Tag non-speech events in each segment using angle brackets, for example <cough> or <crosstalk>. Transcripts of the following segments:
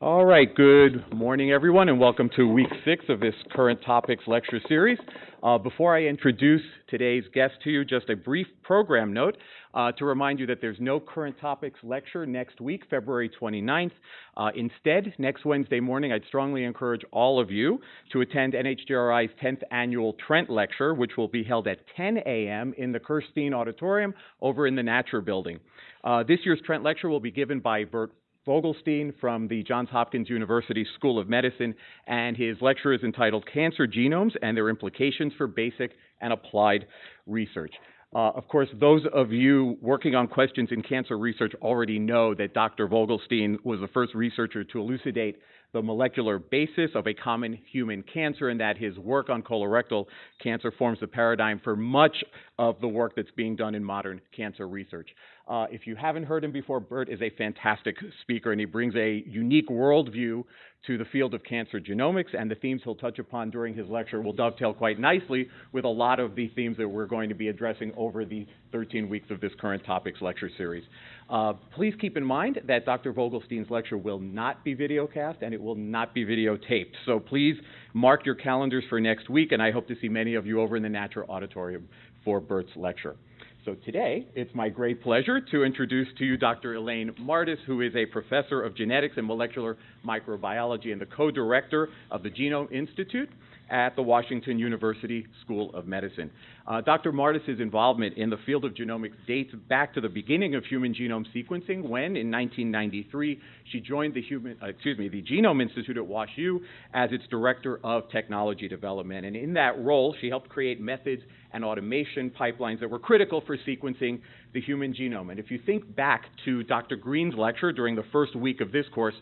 All right, good morning, everyone, and welcome to week six of this Current Topics lecture series. Uh, before I introduce today's guest to you, just a brief program note uh, to remind you that there's no Current Topics lecture next week, February 29th. Uh, instead, next Wednesday morning, I'd strongly encourage all of you to attend NHGRI's 10th annual Trent Lecture, which will be held at 10 a.m. in the Kirschstein Auditorium over in the Natcher Building. Uh, this year's Trent Lecture will be given by Bert Vogelstein from the Johns Hopkins University School of Medicine, and his lecture is entitled Cancer Genomes and Their Implications for Basic and Applied Research. Uh, of course, those of you working on questions in cancer research already know that Dr. Vogelstein was the first researcher to elucidate the molecular basis of a common human cancer and that his work on colorectal cancer forms the paradigm for much of the work that's being done in modern cancer research. Uh, if you haven't heard him before, Bert is a fantastic speaker and he brings a unique worldview to the field of cancer genomics, and the themes he'll touch upon during his lecture will dovetail quite nicely with a lot of the themes that we're going to be addressing over the 13 weeks of this current topics lecture series. Uh, please keep in mind that Dr. Vogelstein's lecture will not be videocast and it will not be videotaped. So please mark your calendars for next week, and I hope to see many of you over in the Natcher Auditorium for Bert's lecture. So today, it's my great pleasure to introduce to you Dr. Elaine Mardis, who is a professor of genetics and molecular microbiology and the co-director of the Genome Institute at the Washington University School of Medicine. Uh, Dr. Mardis's involvement in the field of genomics dates back to the beginning of human genome sequencing when, in 1993, she joined the human, uh, excuse me, the Genome Institute at WashU as its director of technology development. And in that role, she helped create methods and automation pipelines that were critical for sequencing the human genome. And if you think back to Dr. Green's lecture during the first week of this course,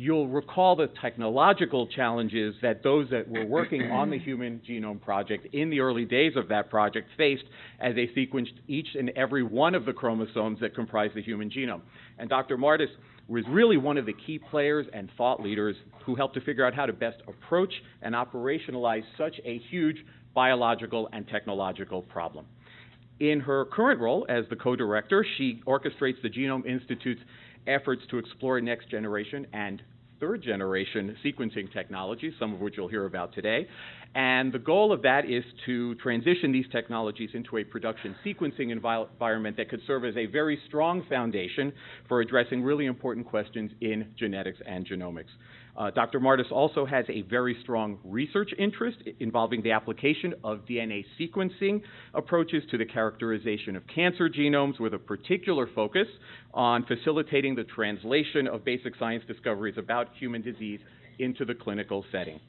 you'll recall the technological challenges that those that were working on the <clears throat> Human Genome Project in the early days of that project faced as they sequenced each and every one of the chromosomes that comprise the human genome. And Dr. Mardis was really one of the key players and thought leaders who helped to figure out how to best approach and operationalize such a huge biological and technological problem. In her current role as the co-director, she orchestrates the Genome Institute's efforts to explore next generation and third generation sequencing technologies, some of which you'll hear about today. And the goal of that is to transition these technologies into a production sequencing environment that could serve as a very strong foundation for addressing really important questions in genetics and genomics. Uh, Dr. Mardis also has a very strong research interest involving the application of DNA sequencing approaches to the characterization of cancer genomes with a particular focus on facilitating the translation of basic science discoveries about human disease into the clinical setting.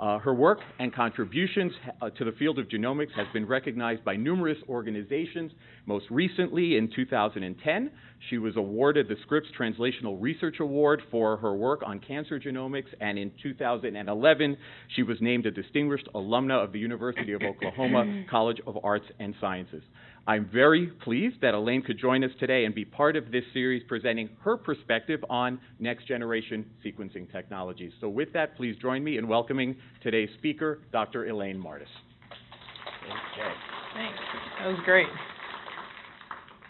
Uh, her work and contributions uh, to the field of genomics has been recognized by numerous organizations. Most recently, in 2010, she was awarded the Scripps Translational Research Award for her work on cancer genomics, and in 2011, she was named a distinguished alumna of the University of Oklahoma <coughs> College of Arts and Sciences. I'm very pleased that Elaine could join us today and be part of this series presenting her perspective on next generation sequencing technologies. So with that, please join me in welcoming today's speaker, Dr. Elaine Mardis. Okay. Thanks. That was great.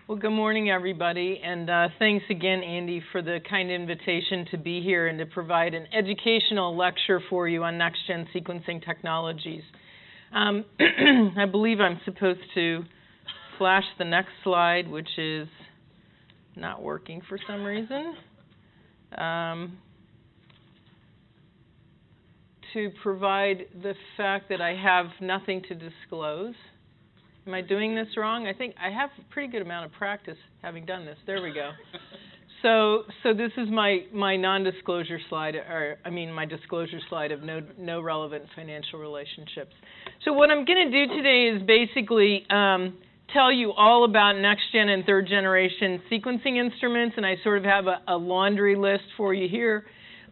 Well, good morning, everybody, and uh, thanks again, Andy, for the kind invitation to be here and to provide an educational lecture for you on next-gen sequencing technologies. Um, <clears throat> I believe I'm supposed to flash the next slide, which is not working for some reason. Um, to provide the fact that I have nothing to disclose. Am I doing this wrong? I think I have a pretty good amount of practice having done this. There we go. <laughs> So, so this is my, my non-disclosure slide, or I mean my disclosure slide of no, no relevant financial relationships. So what I'm going to do today is basically um, tell you all about next gen and third generation sequencing instruments, and I sort of have a, a laundry list for you here.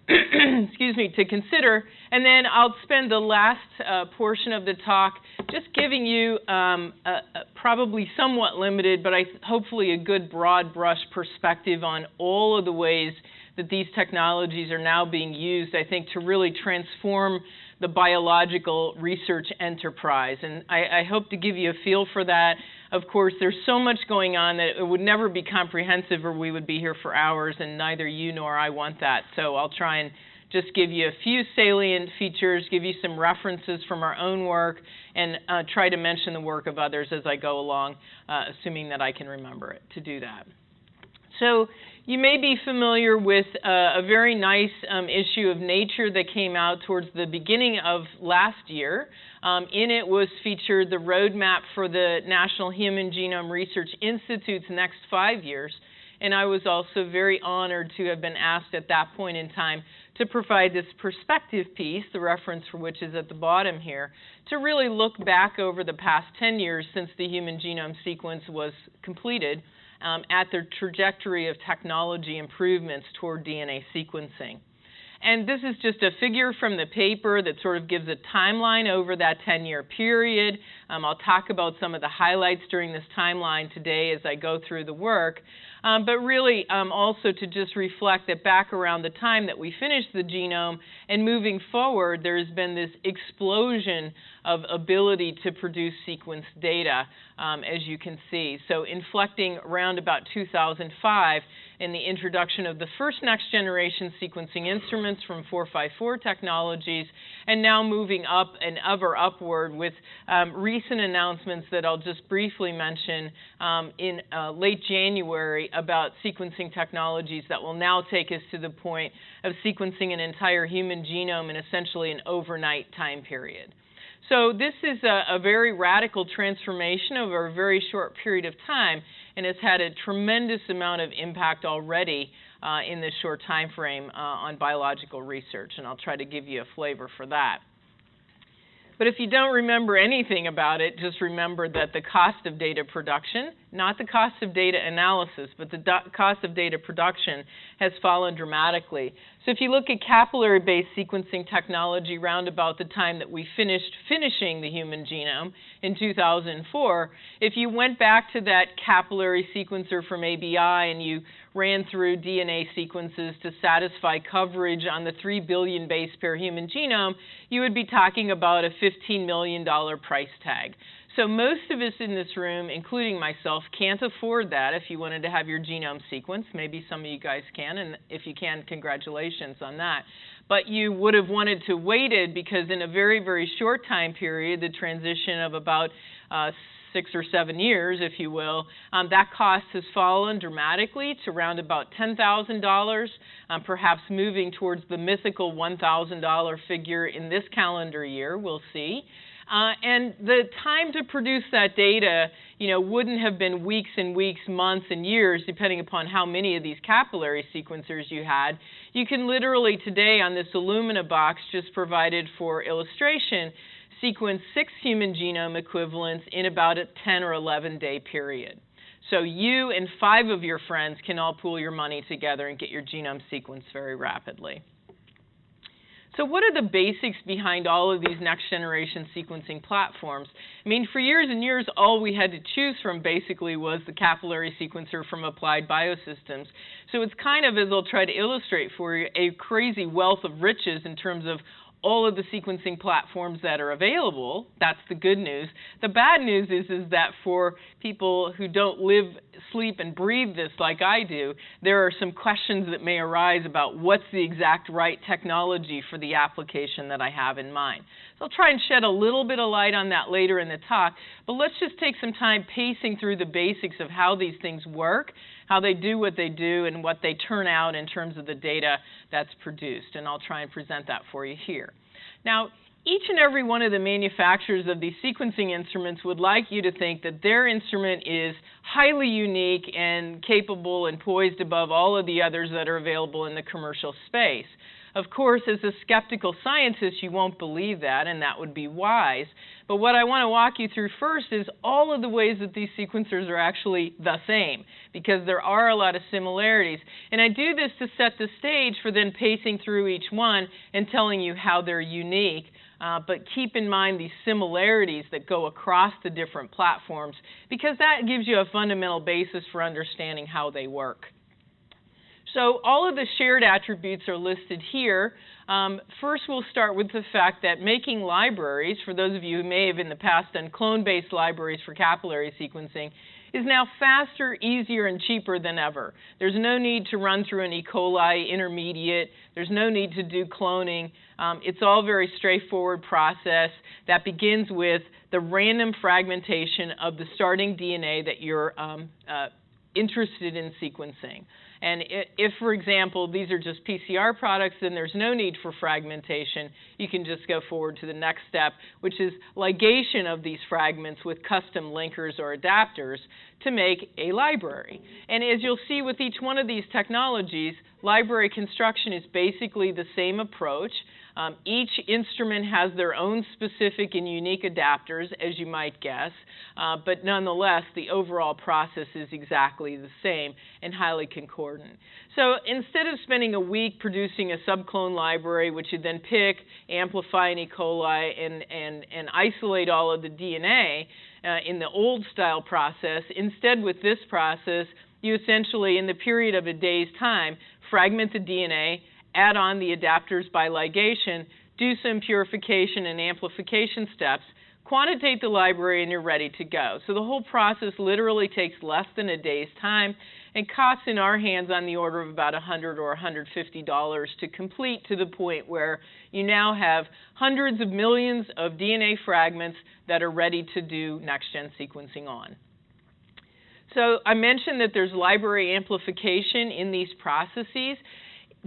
<clears throat> excuse me, to consider. And then I'll spend the last uh, portion of the talk just giving you um, a, a probably somewhat limited, but I, hopefully a good broad brush perspective on all of the ways that these technologies are now being used, I think, to really transform the biological research enterprise. And I, I hope to give you a feel for that. Of course, there's so much going on that it would never be comprehensive or we would be here for hours, and neither you nor I want that. So I'll try and just give you a few salient features, give you some references from our own work, and uh, try to mention the work of others as I go along, uh, assuming that I can remember it to do that. So you may be familiar with uh, a very nice um, issue of Nature that came out towards the beginning of last year. Um, in it was featured the roadmap for the National Human Genome Research Institute's next five years. And I was also very honored to have been asked at that point in time to provide this perspective piece, the reference for which is at the bottom here, to really look back over the past 10 years since the human genome sequence was completed um, at the trajectory of technology improvements toward DNA sequencing. And this is just a figure from the paper that sort of gives a timeline over that 10 year period. Um, I'll talk about some of the highlights during this timeline today as I go through the work. Um, but really um, also to just reflect that back around the time that we finished the genome and moving forward, there's been this explosion of ability to produce sequence data, um, as you can see. So inflecting around about 2005 in the introduction of the first next generation sequencing instruments from 454 Technologies, and now moving up and ever upward with um, recent announcements that I'll just briefly mention um, in uh, late January about sequencing technologies that will now take us to the point of sequencing an entire human genome in essentially an overnight time period. So this is a, a, very radical transformation over a very short period of time and has had a tremendous amount of impact already uh, in this short time frame uh, on biological research, and I'll try to give you a flavor for that. But if you don't remember anything about it, just remember that the cost of data production, not the cost of data analysis, but the cost of data production has fallen dramatically. So if you look at capillary-based sequencing technology round about the time that we finished finishing the human genome in 2004, if you went back to that capillary sequencer from ABI and you ran through DNA sequences to satisfy coverage on the 3 billion base pair human genome, you would be talking about a $15 million price tag. So most of us in this room, including myself, can't afford that if you wanted to have your genome sequenced. Maybe some of you guys can, and if you can, congratulations on that. But you would have wanted to waited because in a very, very short time period, the transition of about uh, six or seven years, if you will, um, that cost has fallen dramatically to around about $10,000, um, perhaps moving towards the mythical $1,000 figure in this calendar year. We'll see. Uh, and the time to produce that data, you know, wouldn't have been weeks and weeks, months and years, depending upon how many of these capillary sequencers you had. You can literally today on this Illumina box just provided for illustration, sequence six human genome equivalents in about a 10 or 11 day period. So you and five of your friends can all pool your money together and get your genome sequenced very rapidly. So what are the basics behind all of these next generation sequencing platforms? I mean, for years and years, all we had to choose from basically was the capillary sequencer from Applied Biosystems. So it's kind of, as I'll try to illustrate for you, a crazy wealth of riches in terms of all of the sequencing platforms that are available. That's the good news. The bad news is, is that for people who don't live, sleep, and breathe this like I do, there are some questions that may arise about what's the exact right technology for the application that I have in mind. So I'll try and shed a little bit of light on that later in the talk, but let's just take some time pacing through the basics of how these things work how they do what they do and what they turn out in terms of the data that's produced. And I'll try and present that for you here. Now, each and every one of the manufacturers of these sequencing instruments would like you to think that their instrument is highly unique and capable and poised above all of the others that are available in the commercial space. Of course, as a skeptical scientist, you won't believe that, and that would be wise. But what I want to walk you through first is all of the ways that these sequencers are actually the same, because there are a lot of similarities. And I do this to set the stage for then pacing through each one and telling you how they're unique. Uh, but keep in mind these similarities that go across the different platforms, because that gives you a fundamental basis for understanding how they work. So all of the shared attributes are listed here. Um, first, we'll start with the fact that making libraries, for those of you who may have in the past done clone-based libraries for capillary sequencing, is now faster, easier, and cheaper than ever. There's no need to run through an E. coli intermediate. There's no need to do cloning. Um, it's all very straightforward process that begins with the random fragmentation of the starting DNA that you're um, uh, interested in sequencing. And if, for example, these are just PCR products, then there's no need for fragmentation. You can just go forward to the next step, which is ligation of these fragments with custom linkers or adapters to make a library. And as you'll see with each one of these technologies, library construction is basically the same approach. Um, each instrument has their own specific and unique adapters, as you might guess, uh, but nonetheless, the overall process is exactly the same and highly concordant. So instead of spending a week producing a subclone library, which you then pick, amplify an E. coli, and, and, and isolate all of the DNA uh, in the old style process, instead with this process, you essentially, in the period of a day's time, fragment the DNA, add on the adapters by ligation, do some purification and amplification steps, quantitate the library, and you're ready to go. So the whole process literally takes less than a day's time and costs in our hands on the order of about 100 or 150 dollars to complete to the point where you now have hundreds of millions of DNA fragments that are ready to do next-gen sequencing on. So I mentioned that there's library amplification in these processes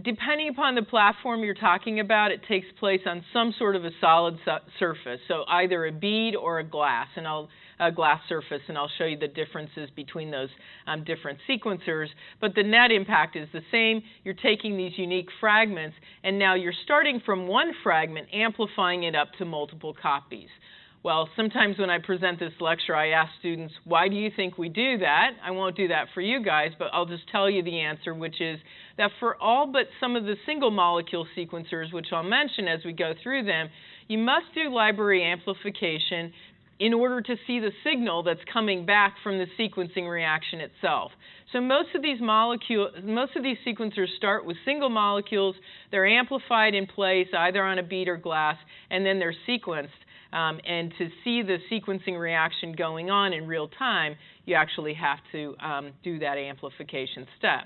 depending upon the platform you're talking about, it takes place on some sort of a solid su surface, so either a bead or a glass, and I'll a glass surface, and I'll show you the differences between those um, different sequencers. But the net impact is the same. You're taking these unique fragments, and now you're starting from one fragment, amplifying it up to multiple copies. Well, sometimes when I present this lecture, I ask students, why do you think we do that? I won't do that for you guys, but I'll just tell you the answer, which is that for all but some of the single molecule sequencers, which I'll mention as we go through them, you must do library amplification in order to see the signal that's coming back from the sequencing reaction itself. So most of these most of these sequencers start with single molecules. They're amplified in place, either on a bead or glass, and then they're sequenced. Um, and to see the sequencing reaction going on in real time, you actually have to um, do that amplification step.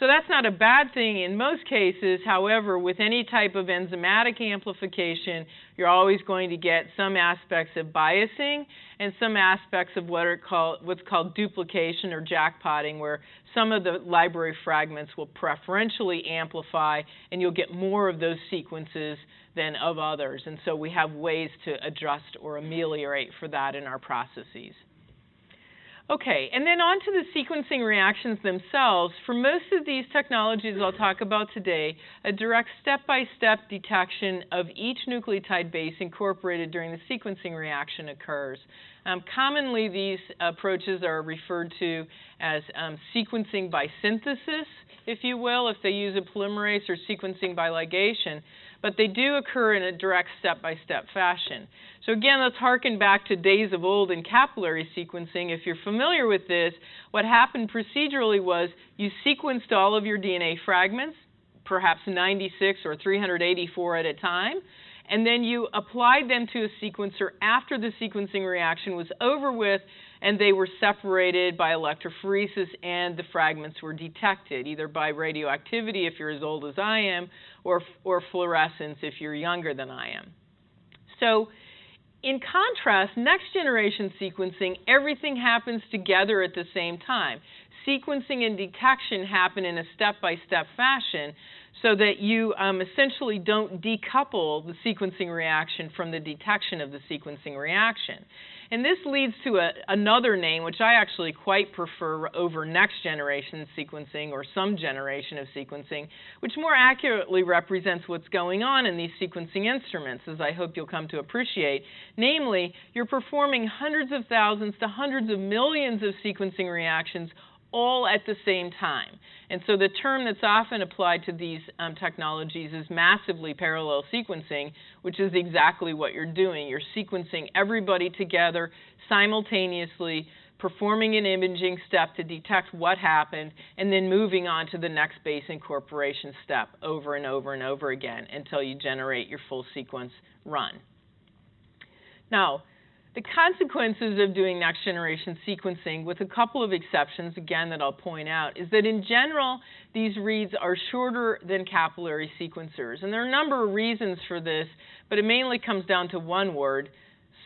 So that's not a bad thing in most cases. However, with any type of enzymatic amplification, you're always going to get some aspects of biasing and some aspects of what are called, what's called duplication or jackpotting, where some of the library fragments will preferentially amplify and you'll get more of those sequences than of others. And so we have ways to adjust or ameliorate for that in our processes. Okay, and then on to the sequencing reactions themselves. For most of these technologies I'll talk about today, a direct step-by-step detection of each nucleotide base incorporated during the sequencing reaction occurs. Um, commonly, these approaches are referred to as um, sequencing by synthesis, if you will, if they use a polymerase or sequencing by ligation but they do occur in a direct step-by-step fashion. So again, let's harken back to days of old in capillary sequencing. If you're familiar with this, what happened procedurally was you sequenced all of your DNA fragments, perhaps 96 or 384 at a time, and then you applied them to a sequencer after the sequencing reaction was over with and they were separated by electrophoresis and the fragments were detected either by radioactivity if you're as old as I am or, or fluorescence if you're younger than I am. So in contrast, next generation sequencing, everything happens together at the same time. Sequencing and detection happen in a step-by-step -step fashion so that you um, essentially don't decouple the sequencing reaction from the detection of the sequencing reaction. And this leads to a, another name, which I actually quite prefer over next generation sequencing or some generation of sequencing, which more accurately represents what's going on in these sequencing instruments, as I hope you'll come to appreciate. Namely, you're performing hundreds of thousands to hundreds of millions of sequencing reactions all at the same time. And so the term that's often applied to these um, technologies is massively parallel sequencing, which is exactly what you're doing. You're sequencing everybody together simultaneously performing an imaging step to detect what happened, and then moving on to the next base incorporation step over and over and over again until you generate your full sequence run. Now, the consequences of doing next generation sequencing, with a couple of exceptions, again, that I'll point out, is that in general, these reads are shorter than capillary sequencers. And there are a number of reasons for this, but it mainly comes down to one word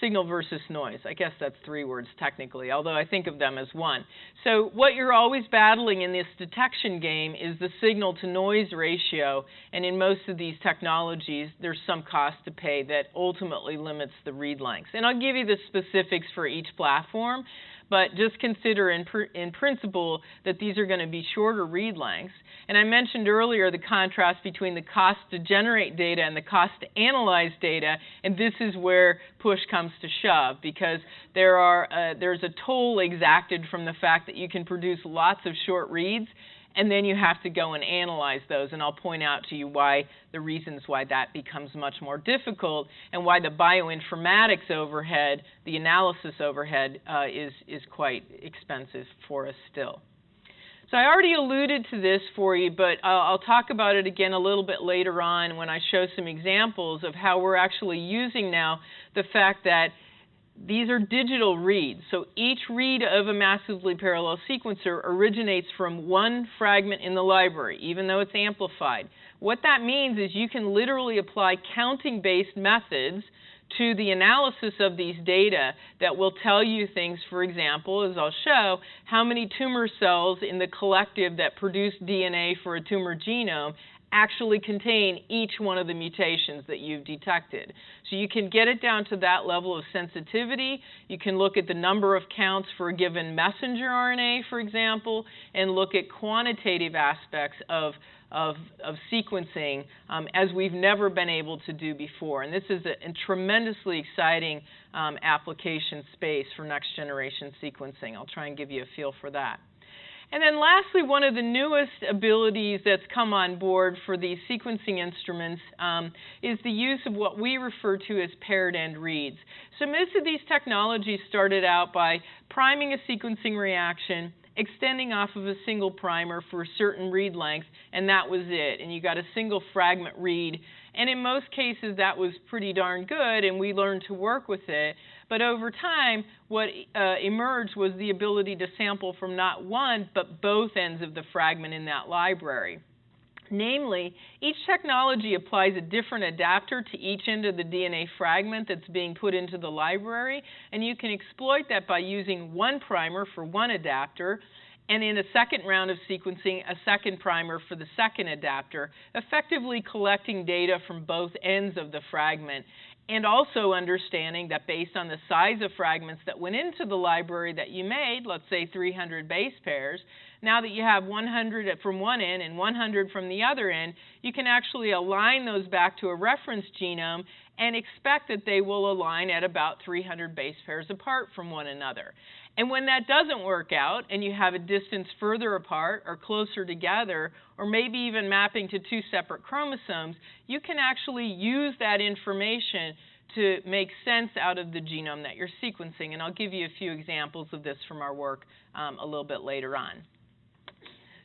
signal versus noise. I guess that's three words technically, although I think of them as one. So, what you're always battling in this detection game is the signal to noise ratio, and in most of these technologies, there's some cost to pay that ultimately limits the read lengths. And I'll give you the specifics for each platform but just consider in, pr in principle that these are going to be shorter read lengths. And I mentioned earlier the contrast between the cost to generate data and the cost to analyze data, and this is where push comes to shove because there are uh, there's a toll exacted from the fact that you can produce lots of short reads and then you have to go and analyze those. And I'll point out to you why the reasons why that becomes much more difficult and why the bioinformatics overhead, the analysis overhead, uh, is, is quite expensive for us still. So I already alluded to this for you, but uh, I'll talk about it again a little bit later on when I show some examples of how we're actually using now the fact that these are digital reads. So each read of a massively parallel sequencer originates from one fragment in the library, even though it's amplified. What that means is you can literally apply counting-based methods to the analysis of these data that will tell you things, for example, as I'll show, how many tumor cells in the collective that produce DNA for a tumor genome actually contain each one of the mutations that you've detected. So you can get it down to that level of sensitivity. You can look at the number of counts for a given messenger RNA, for example, and look at quantitative aspects of of, of, sequencing um, as we've never been able to do before. And this is a, a tremendously exciting um, application space for next generation sequencing. I'll try and give you a feel for that. And then lastly, one of the newest abilities that's come on board for these sequencing instruments um, is the use of what we refer to as paired end reads. So most of these technologies started out by priming a sequencing reaction, extending off of a single primer for a certain read length, and that was it. And you got a single fragment read. And in most cases, that was pretty darn good, and we learned to work with it. But over time, what uh, emerged was the ability to sample from not one, but both ends of the fragment in that library. Namely, each technology applies a different adapter to each end of the DNA fragment that's being put into the library, and you can exploit that by using one primer for one adapter, and in a second round of sequencing, a second primer for the second adapter, effectively collecting data from both ends of the fragment and also understanding that based on the size of fragments that went into the library that you made, let's say 300 base pairs, now that you have 100 from one end and 100 from the other end, you can actually align those back to a reference genome and expect that they will align at about 300 base pairs apart from one another. And when that doesn't work out and you have a distance further apart or closer together, or maybe even mapping to two separate chromosomes, you can actually use that information to make sense out of the genome that you're sequencing. And I'll give you a few examples of this from our work um, a little bit later on.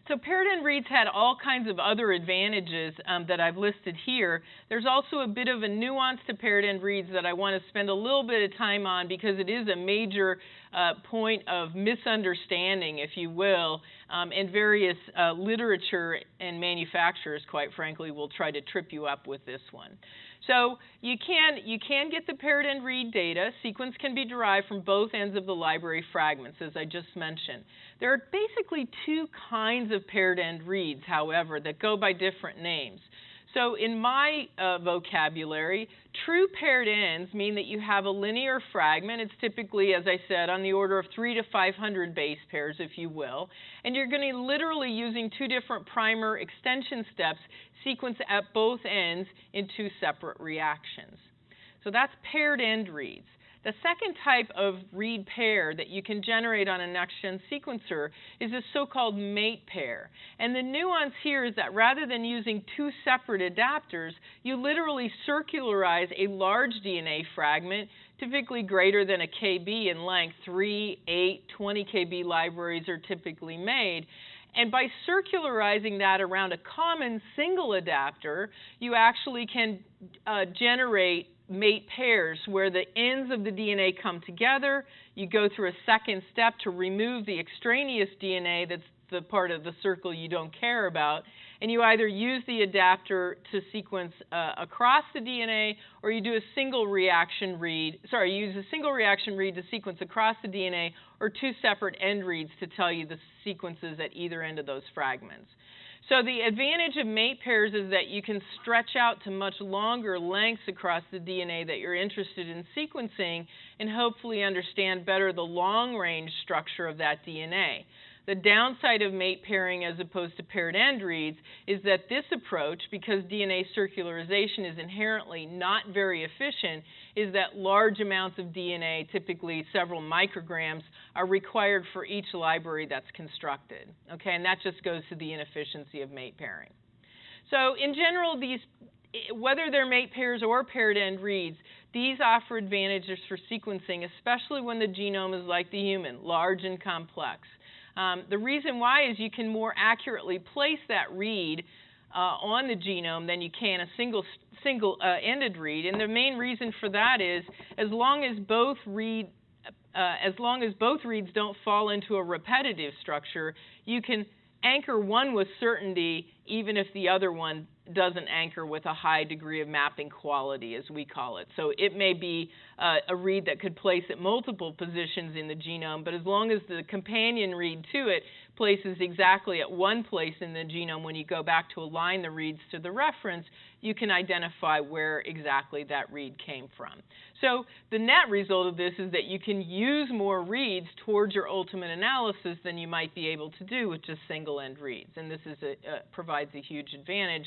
So end reads had all kinds of other advantages um, that I've listed here. There's also a bit of a nuance to end reads that I want to spend a little bit of time on because it is a major uh, point of misunderstanding, if you will, um, and various uh, literature and manufacturers, quite frankly, will try to trip you up with this one. So you can, you can get the paired end read data. Sequence can be derived from both ends of the library fragments, as I just mentioned. There are basically two kinds of paired end reads, however, that go by different names. So in my uh, vocabulary, true paired ends mean that you have a linear fragment. It's typically, as I said, on the order of 3 to 500 base pairs, if you will. And you're going to literally using two different primer extension steps sequence at both ends in two separate reactions. So that's paired end reads. The second type of read pair that you can generate on a next-gen sequencer is a so-called mate pair. And the nuance here is that rather than using two separate adapters, you literally circularize a large DNA fragment typically greater than a kb in length. 3, 8, 20 kb libraries are typically made. And by circularizing that around a common single adapter, you actually can uh, generate mate pairs where the ends of the DNA come together. You go through a second step to remove the extraneous DNA that's the part of the circle you don't care about. And you either use the adapter to sequence uh, across the DNA or you do a single reaction read. Sorry, you use a single reaction read to sequence across the DNA or two separate end reads to tell you the sequences at either end of those fragments. So the advantage of mate pairs is that you can stretch out to much longer lengths across the DNA that you're interested in sequencing and hopefully understand better the long range structure of that DNA. The downside of mate pairing as opposed to paired end reads is that this approach, because DNA circularization is inherently not very efficient, is that large amounts of DNA, typically several micrograms, are required for each library that's constructed. Okay, and that just goes to the inefficiency of mate pairing. So in general, these whether they're mate pairs or paired end reads, these offer advantages for sequencing, especially when the genome is like the human, large and complex. Um, the reason why is you can more accurately place that read uh, on the genome than you can a single single uh, ended read, and the main reason for that is as long as both read uh, as long as both reads don't fall into a repetitive structure, you can anchor one with certainty even if the other one doesn't anchor with a high degree of mapping quality, as we call it. So it may be uh, a read that could place at multiple positions in the genome, but as long as the companion read to it places exactly at one place in the genome when you go back to align the reads to the reference, you can identify where exactly that read came from. So the net result of this is that you can use more reads towards your ultimate analysis than you might be able to do with just single end reads. And this is a, uh, provides a huge advantage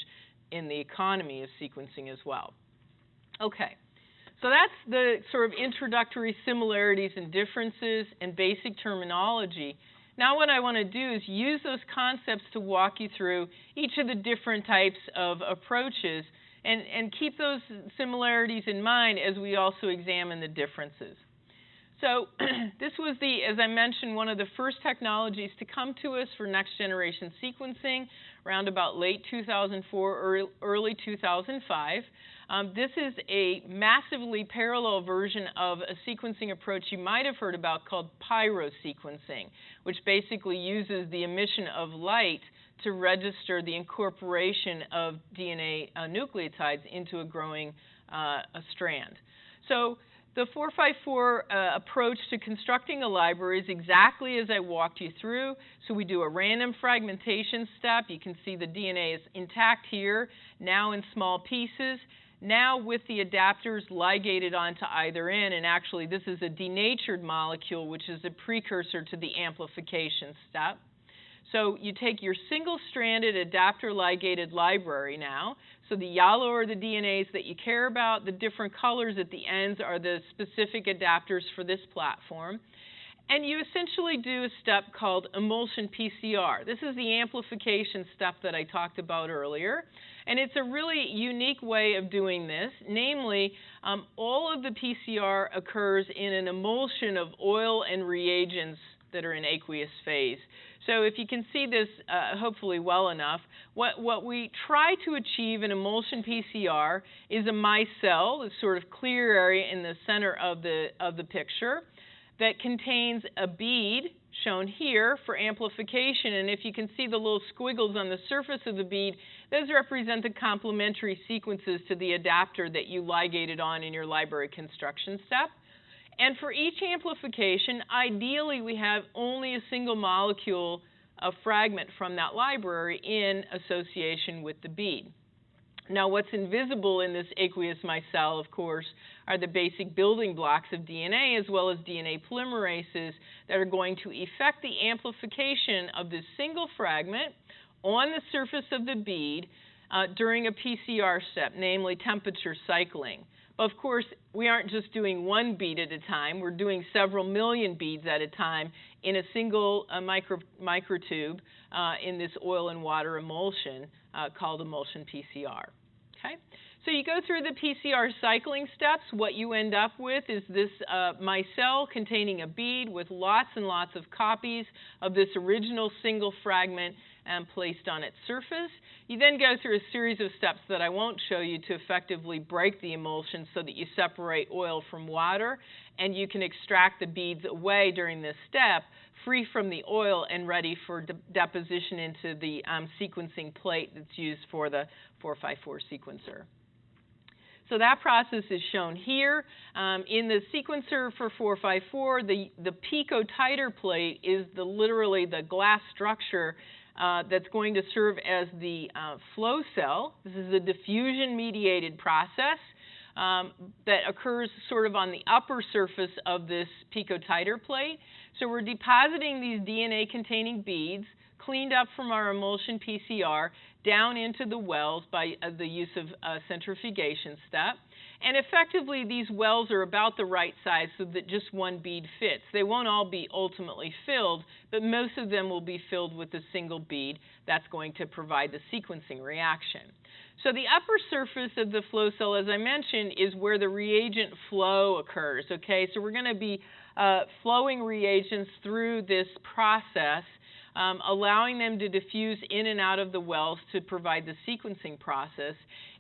in the economy of sequencing as well. Okay, so that's the sort of introductory similarities and differences and basic terminology. Now what I want to do is use those concepts to walk you through each of the different types of approaches and, and keep those similarities in mind as we also examine the differences. So <clears throat> this was the, as I mentioned, one of the first technologies to come to us for next generation sequencing around about late 2004, early 2005. Um, this is a massively parallel version of a sequencing approach you might have heard about called pyrosequencing, which basically uses the emission of light to register the incorporation of DNA uh, nucleotides into a growing uh, a strand. So the 454 uh, approach to constructing a library is exactly as I walked you through. So we do a random fragmentation step. You can see the DNA is intact here, now in small pieces. Now with the adapters ligated onto either end, and actually this is a denatured molecule, which is a precursor to the amplification step. So you take your single-stranded adapter ligated library now. So the yellow are the DNAs that you care about. The different colors at the ends are the specific adapters for this platform. And you essentially do a step called emulsion PCR. This is the amplification step that I talked about earlier. And it's a really unique way of doing this. Namely, um, all of the PCR occurs in an emulsion of oil and reagents that are in aqueous phase. So if you can see this uh, hopefully well enough, what, what we try to achieve in emulsion PCR is a micelle, this sort of clear area in the center of the, of the picture, that contains a bead shown here for amplification. And if you can see the little squiggles on the surface of the bead, those represent the complementary sequences to the adapter that you ligated on in your library construction step. And for each amplification, ideally we have only a single molecule a fragment from that library in association with the bead. Now, what's invisible in this aqueous micelle, of course, are the basic building blocks of DNA as well as DNA polymerases that are going to effect the amplification of this single fragment on the surface of the bead uh, during a PCR step, namely temperature cycling. Of course, we aren't just doing one bead at a time. We're doing several million beads at a time in a single uh, micro, microtube uh, in this oil and water emulsion uh, called emulsion PCR. Okay? So you go through the PCR cycling steps. What you end up with is this uh, micelle containing a bead with lots and lots of copies of this original single fragment and placed on its surface. You then go through a series of steps that I won't show you to effectively break the emulsion so that you separate oil from water, and you can extract the beads away during this step, free from the oil and ready for de deposition into the um, sequencing plate that's used for the 454 sequencer. So that process is shown here. Um, in the sequencer for 454, the, the pico titer plate is the, literally the glass structure uh, that's going to serve as the uh, flow cell. This is a diffusion mediated process um, that occurs sort of on the upper surface of this pico-titer plate. So we're depositing these DNA containing beads cleaned up from our emulsion PCR down into the wells by uh, the use of a centrifugation step. And effectively, these wells are about the right size so that just one bead fits. They won't all be ultimately filled, but most of them will be filled with a single bead that's going to provide the sequencing reaction. So the upper surface of the flow cell, as I mentioned, is where the reagent flow occurs, okay? So we're going to be uh, flowing reagents through this process um, allowing them to diffuse in and out of the wells to provide the sequencing process.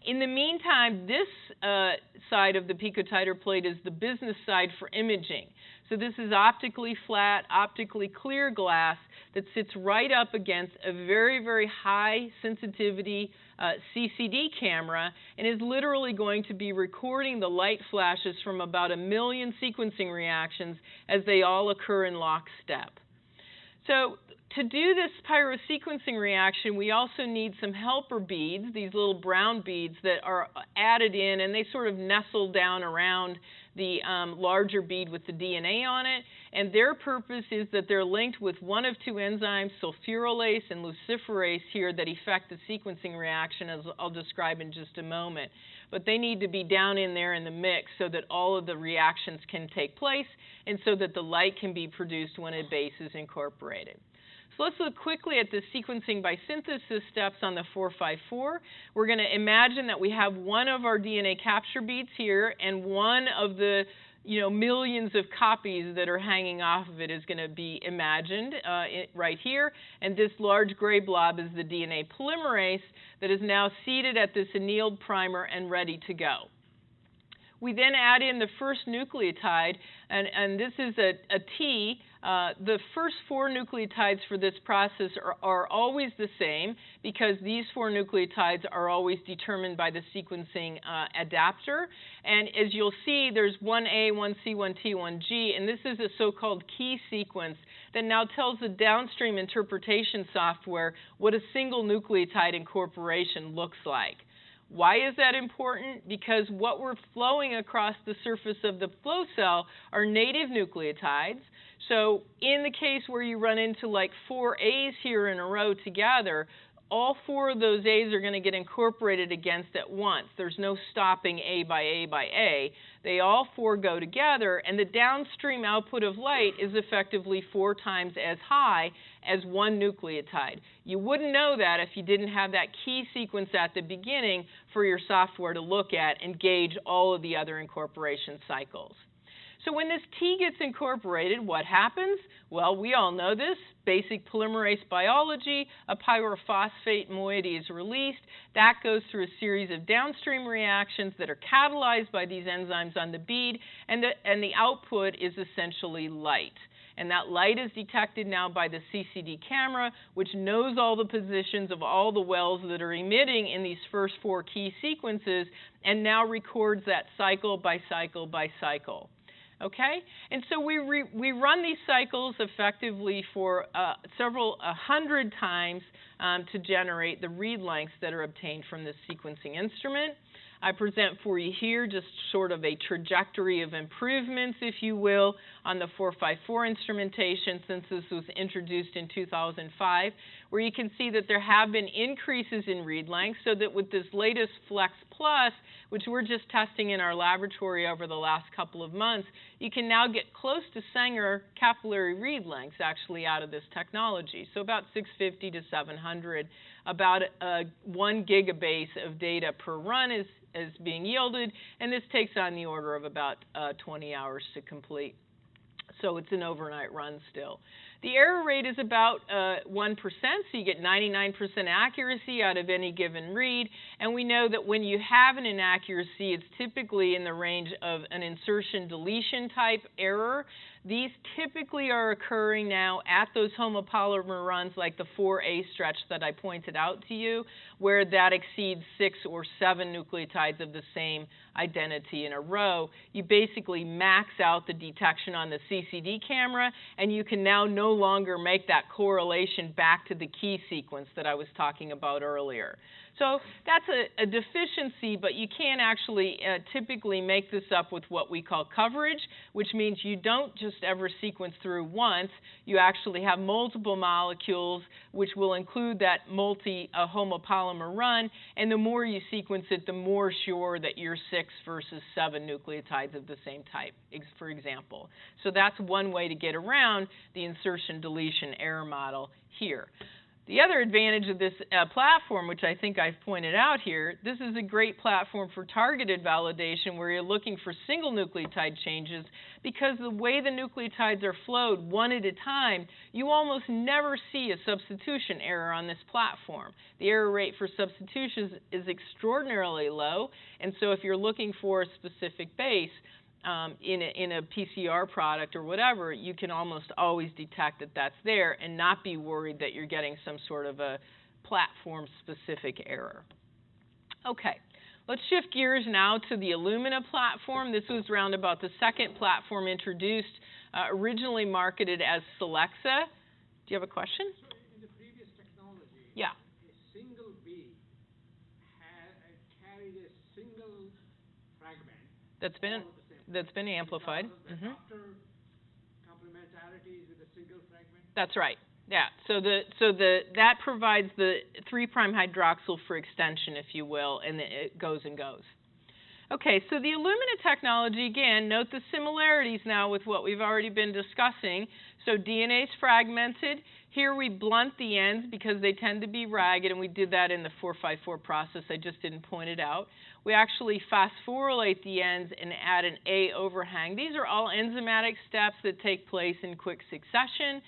In the meantime, this uh, side of the picotiter plate is the business side for imaging. So this is optically flat, optically clear glass that sits right up against a very, very high sensitivity uh, CCD camera and is literally going to be recording the light flashes from about a million sequencing reactions as they all occur in lockstep. So to do this pyrosequencing reaction, we also need some helper beads, these little brown beads that are added in and they sort of nestle down around the um, larger bead with the DNA on it. And their purpose is that they're linked with one of two enzymes, sulfurylase and luciferase here, that effect the sequencing reaction, as I'll describe in just a moment. But they need to be down in there in the mix so that all of the reactions can take place and so that the light can be produced when a base is incorporated. So let's look quickly at the sequencing by synthesis steps on the 454. We're going to imagine that we have one of our DNA capture beads here and one of the you know, millions of copies that are hanging off of it is going to be imagined uh, it, right here. And this large gray blob is the DNA polymerase that is now seated at this annealed primer and ready to go. We then add in the first nucleotide, and, and this is a, a T. Uh, the first four nucleotides for this process are, are, always the same because these four nucleotides are always determined by the sequencing uh, adapter. And as you'll see, there's 1A, 1C, 1T, 1G, and this is a so-called key sequence that now tells the downstream interpretation software what a single nucleotide incorporation looks like. Why is that important? Because what we're flowing across the surface of the flow cell are native nucleotides. So in the case where you run into like four A's here in a row together, all four of those A's are going to get incorporated against at once. There's no stopping A by A by A. They all four go together, and the downstream output of light is effectively four times as high as one nucleotide. You wouldn't know that if you didn't have that key sequence at the beginning for your software to look at and gauge all of the other incorporation cycles. So when this T gets incorporated, what happens? Well, we all know this. Basic polymerase biology, a pyrophosphate moiety is released. That goes through a series of downstream reactions that are catalyzed by these enzymes on the bead, and the, and the output is essentially light. And that light is detected now by the CCD camera, which knows all the positions of all the wells that are emitting in these first four key sequences, and now records that cycle by cycle by cycle okay? And so we, re, we run these cycles effectively for uh, several a hundred times um, to generate the read lengths that are obtained from this sequencing instrument. I present for you here just sort of a trajectory of improvements, if you will, on the 454 instrumentation since this was introduced in 2005, where you can see that there have been increases in read length so that with this latest Flex Plus, which we're just testing in our laboratory over the last couple of months, you can now get close to Sanger capillary read lengths actually out of this technology, so about 650 to 700. about one gigabase of data per run is, is being yielded, and this takes on the order of about uh, 20 hours to complete. So it's an overnight run still. The error rate is about uh, 1%, so you get 99% accuracy out of any given read. And we know that when you have an inaccuracy, it's typically in the range of an insertion deletion type error. These typically are occurring now at those homopolymer runs like the 4A stretch that I pointed out to you, where that exceeds six or seven nucleotides of the same identity in a row. You basically max out the detection on the CCD camera, and you can now no longer make that correlation back to the key sequence that I was talking about earlier. So that's a, a deficiency, but you can actually uh, typically make this up with what we call coverage, which means you don't just ever sequence through once. You actually have multiple molecules, which will include that multi uh, homopolymer run. And the more you sequence it, the more sure that you're six versus seven nucleotides of the same type, for example. So that's one way to get around the insertion deletion error model here. The other advantage of this uh, platform, which I think I've pointed out here, this is a great platform for targeted validation where you're looking for single nucleotide changes because the way the nucleotides are flowed one at a time, you almost never see a substitution error on this platform. The error rate for substitutions is extraordinarily low, and so if you're looking for a specific base, um, in, a, in a PCR product or whatever, you can almost always detect that that's there and not be worried that you're getting some sort of a platform specific error. Okay, let's shift gears now to the Illumina platform. This was around about the second platform introduced, uh, originally marketed as Solexa. Do you have a question? So in the previous technology, yeah. a single had, carried a single fragment. That's been that's been amplified. Mm-hmm. complementarities with a single fragment. That's right. Yeah. So the so the that provides the three prime hydroxyl for extension, if you will, and it goes and goes. Okay, so the Illumina technology, again, note the similarities now with what we've already been discussing. So DNA is fragmented. Here we blunt the ends because they tend to be ragged, and we did that in the 454 process. I just didn't point it out. We actually phosphorylate the ends and add an A overhang. These are all enzymatic steps that take place in quick succession.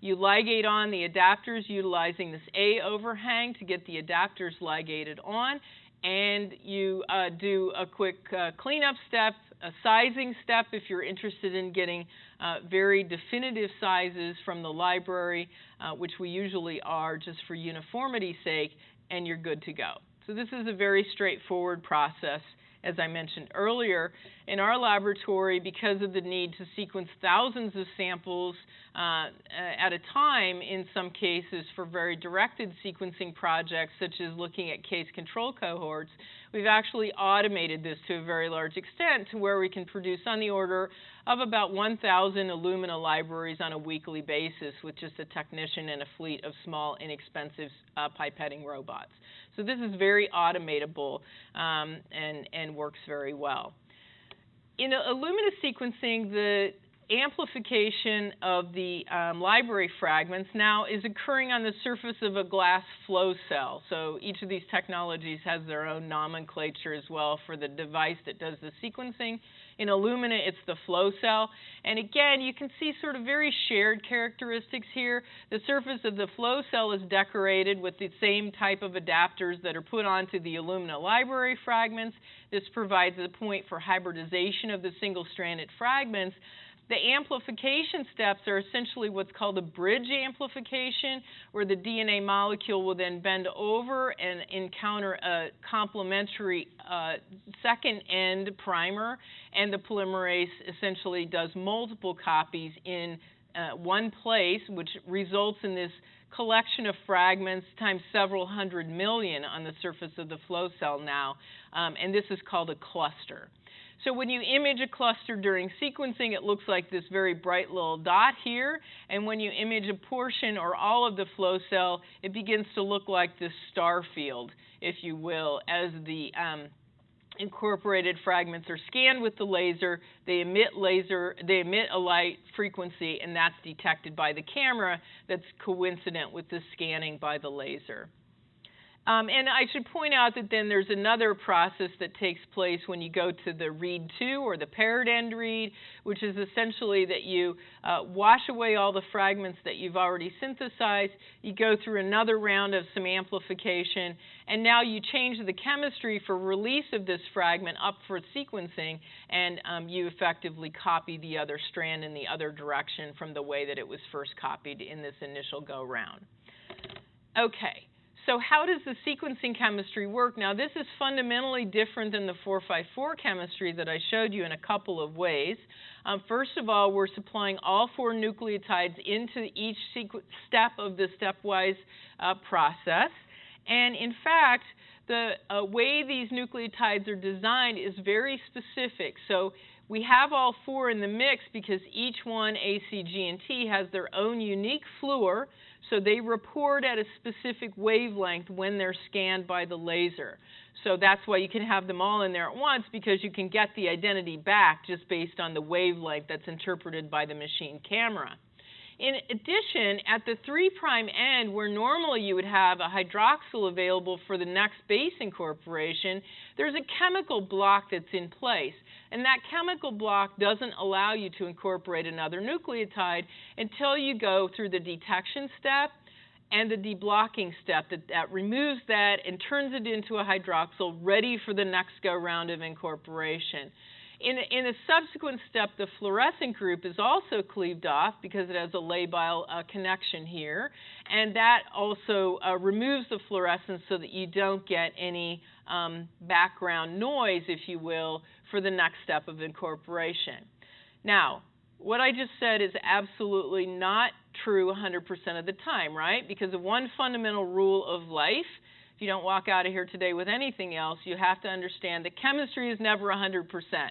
You ligate on the adapters utilizing this A overhang to get the adapters ligated on, and you uh, do a quick uh, cleanup step, a sizing step if you're interested in getting uh, very definitive sizes from the library, uh, which we usually are just for uniformity's sake, and you're good to go. So this is a very straightforward process as I mentioned earlier, in our laboratory, because of the need to sequence thousands of samples uh, at a time, in some cases for very directed sequencing projects, such as looking at case control cohorts, we've actually automated this to a very large extent to where we can produce on the order of about 1,000 Illumina libraries on a weekly basis with just a technician and a fleet of small, inexpensive uh, pipetting robots. So this is very automatable um, and, and works very well. In Illumina sequencing, the amplification of the um, library fragments now is occurring on the surface of a glass flow cell. So each of these technologies has their own nomenclature as well for the device that does the sequencing. In Illumina, it's the flow cell. And again, you can see sort of very shared characteristics here. The surface of the flow cell is decorated with the same type of adapters that are put onto the Illumina library fragments. This provides a point for hybridization of the single-stranded fragments. The amplification steps are essentially what's called a bridge amplification, where the DNA molecule will then bend over and encounter a complementary uh, second end primer, and the polymerase essentially does multiple copies in uh, one place, which results in this collection of fragments times several hundred million on the surface of the flow cell now, um, and this is called a cluster. So when you image a cluster during sequencing, it looks like this very bright little dot here. And when you image a portion or all of the flow cell, it begins to look like this star field, if you will, as the um, incorporated fragments are scanned with the laser. They emit laser, they emit a light frequency, and that's detected by the camera that's coincident with the scanning by the laser. Um, and I should point out that then there's another process that takes place when you go to the read two or the paired end read, which is essentially that you uh, wash away all the fragments that you've already synthesized. You go through another round of some amplification, and now you change the chemistry for release of this fragment up for sequencing, and um, you effectively copy the other strand in the other direction from the way that it was first copied in this initial go round. Okay. So how does the sequencing chemistry work? Now, this is fundamentally different than the 454 chemistry that I showed you in a couple of ways. Um, first of all, we're supplying all four nucleotides into each step of the stepwise uh, process. And in fact, the uh, way these nucleotides are designed is very specific. So we have all four in the mix because each one, A, C, G, and T, has their own unique fluor so they report at a specific wavelength when they're scanned by the laser. So that's why you can have them all in there at once because you can get the identity back just based on the wavelength that's interpreted by the machine camera. In addition, at the 3' end, where normally you would have a hydroxyl available for the next base incorporation, there's a chemical block that's in place. And that chemical block doesn't allow you to incorporate another nucleotide until you go through the detection step and the deblocking step that, that removes that and turns it into a hydroxyl ready for the next go round of incorporation. In, in a subsequent step, the fluorescent group is also cleaved off because it has a labile uh, connection here, and that also uh, removes the fluorescence so that you don't get any um, background noise, if you will, for the next step of incorporation. Now, what I just said is absolutely not true 100% of the time, right? Because of one fundamental rule of life if you don't walk out of here today with anything else, you have to understand that chemistry is never 100%,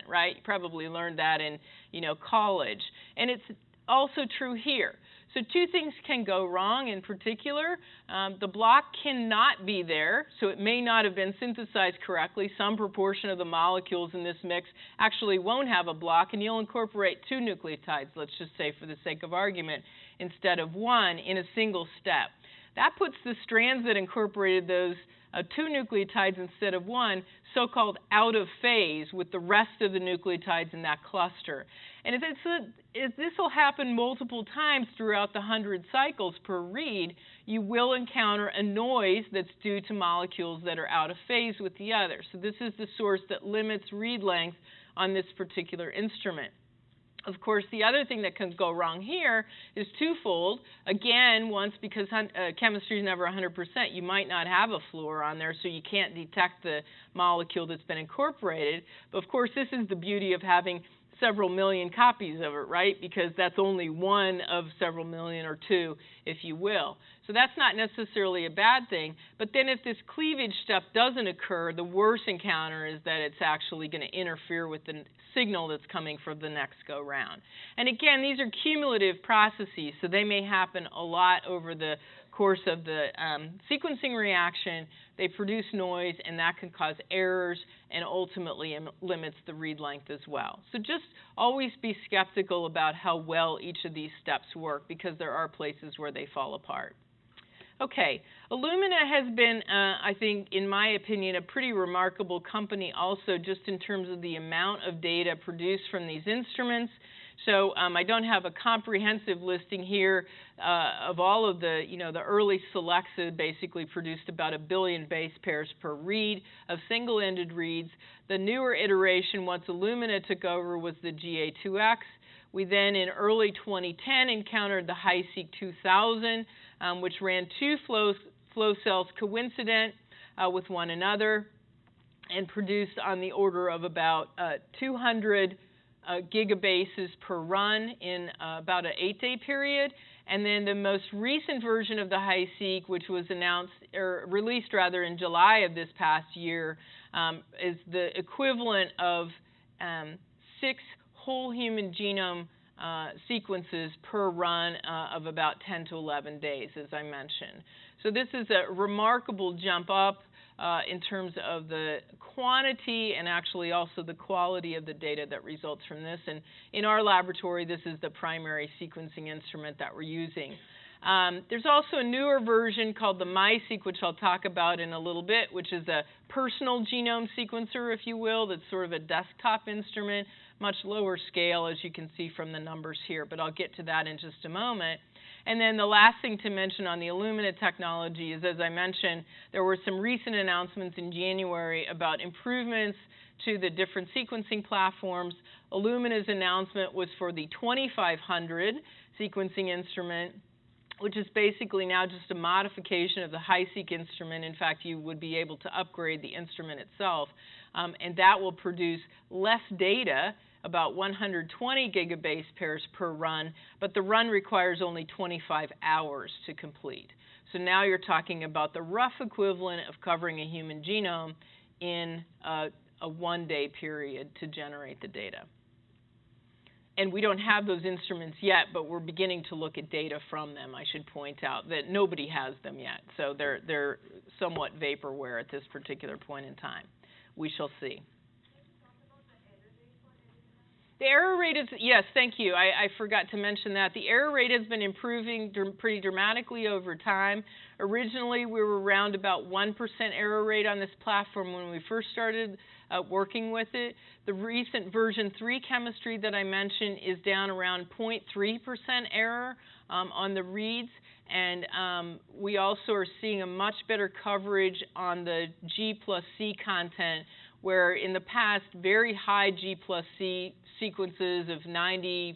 right? You probably learned that in, you know, college. And it's also true here. So two things can go wrong in particular. Um, the block cannot be there, so it may not have been synthesized correctly. Some proportion of the molecules in this mix actually won't have a block, and you'll incorporate two nucleotides, let's just say for the sake of argument, instead of one in a single step. That puts the strands that incorporated those uh, two nucleotides instead of one, so called out of phase with the rest of the nucleotides in that cluster. And if, a, if this will happen multiple times throughout the 100 cycles per read, you will encounter a noise that's due to molecules that are out of phase with the other. So this is the source that limits read length on this particular instrument. Of course, the other thing that can go wrong here is twofold. Again, once because uh, chemistry is never 100%, you might not have a fluor on there, so you can't detect the molecule that's been incorporated. But of course, this is the beauty of having several million copies of it, right? Because that's only one of several million or two, if you will. So that's not necessarily a bad thing. But then if this cleavage step doesn't occur, the worst encounter is that it's actually going to interfere with the signal that's coming from the next go round. And again, these are cumulative processes, so they may happen a lot over the course of the um, sequencing reaction, they produce noise, and that can cause errors and ultimately Im- limits the read length as well. So just always be skeptical about how well each of these steps work because there are places where they fall apart. Okay, Illumina has been, uh, I think, in my opinion, a pretty remarkable company also just in terms of the amount of data produced from these instruments. So um, I don't have a comprehensive listing here uh, of all of the, you know, the early Solexa basically produced about a billion base pairs per read of single-ended reads. The newer iteration, once Illumina took over, was the GA2X. We then, in early 2010, encountered the HiSeq 2000, um, which ran two flow, flow cells coincident uh, with one another and produced on the order of about uh, 200 uh, gigabases per run in uh, about an eight day period. And then the most recent version of the HiSeq, which was announced or released rather in July of this past year, um, is the equivalent of um, six whole human genome uh, sequences per run uh, of about 10 to 11 days, as I mentioned. So this is a remarkable jump up uh, in terms of the quantity and actually also the quality of the data that results from this. And in our laboratory, this is the primary sequencing instrument that we're using. Um, there's also a newer version called the MiSeq, which I'll talk about in a little bit, which is a personal genome sequencer, if you will, that's sort of a desktop instrument, much lower scale, as you can see from the numbers here, but I'll get to that in just a moment. And then the last thing to mention on the Illumina technology is, as I mentioned, there were some recent announcements in January about improvements to the different sequencing platforms. Illumina's announcement was for the 2500 sequencing instrument, which is basically now just a modification of the HiSeq instrument. In fact, you would be able to upgrade the instrument itself, um, and that will produce less data about 120 gigabase pairs per run, but the run requires only 25 hours to complete. So now you're talking about the rough equivalent of covering a human genome in a, a one day period to generate the data. And we don't have those instruments yet, but we're beginning to look at data from them. I should point out that nobody has them yet, so they're, they're somewhat vaporware at this particular point in time. We shall see. The error rate is, yes, thank you. I, I, forgot to mention that. The error rate has been improving dr- pretty dramatically over time. Originally, we were around about 1% error rate on this platform when we first started uh, working with it. The recent version 3 chemistry that I mentioned is down around 0.3% error um, on the reads. And um, we also are seeing a much better coverage on the G plus C content, where in the past, very high G plus C sequences of 95%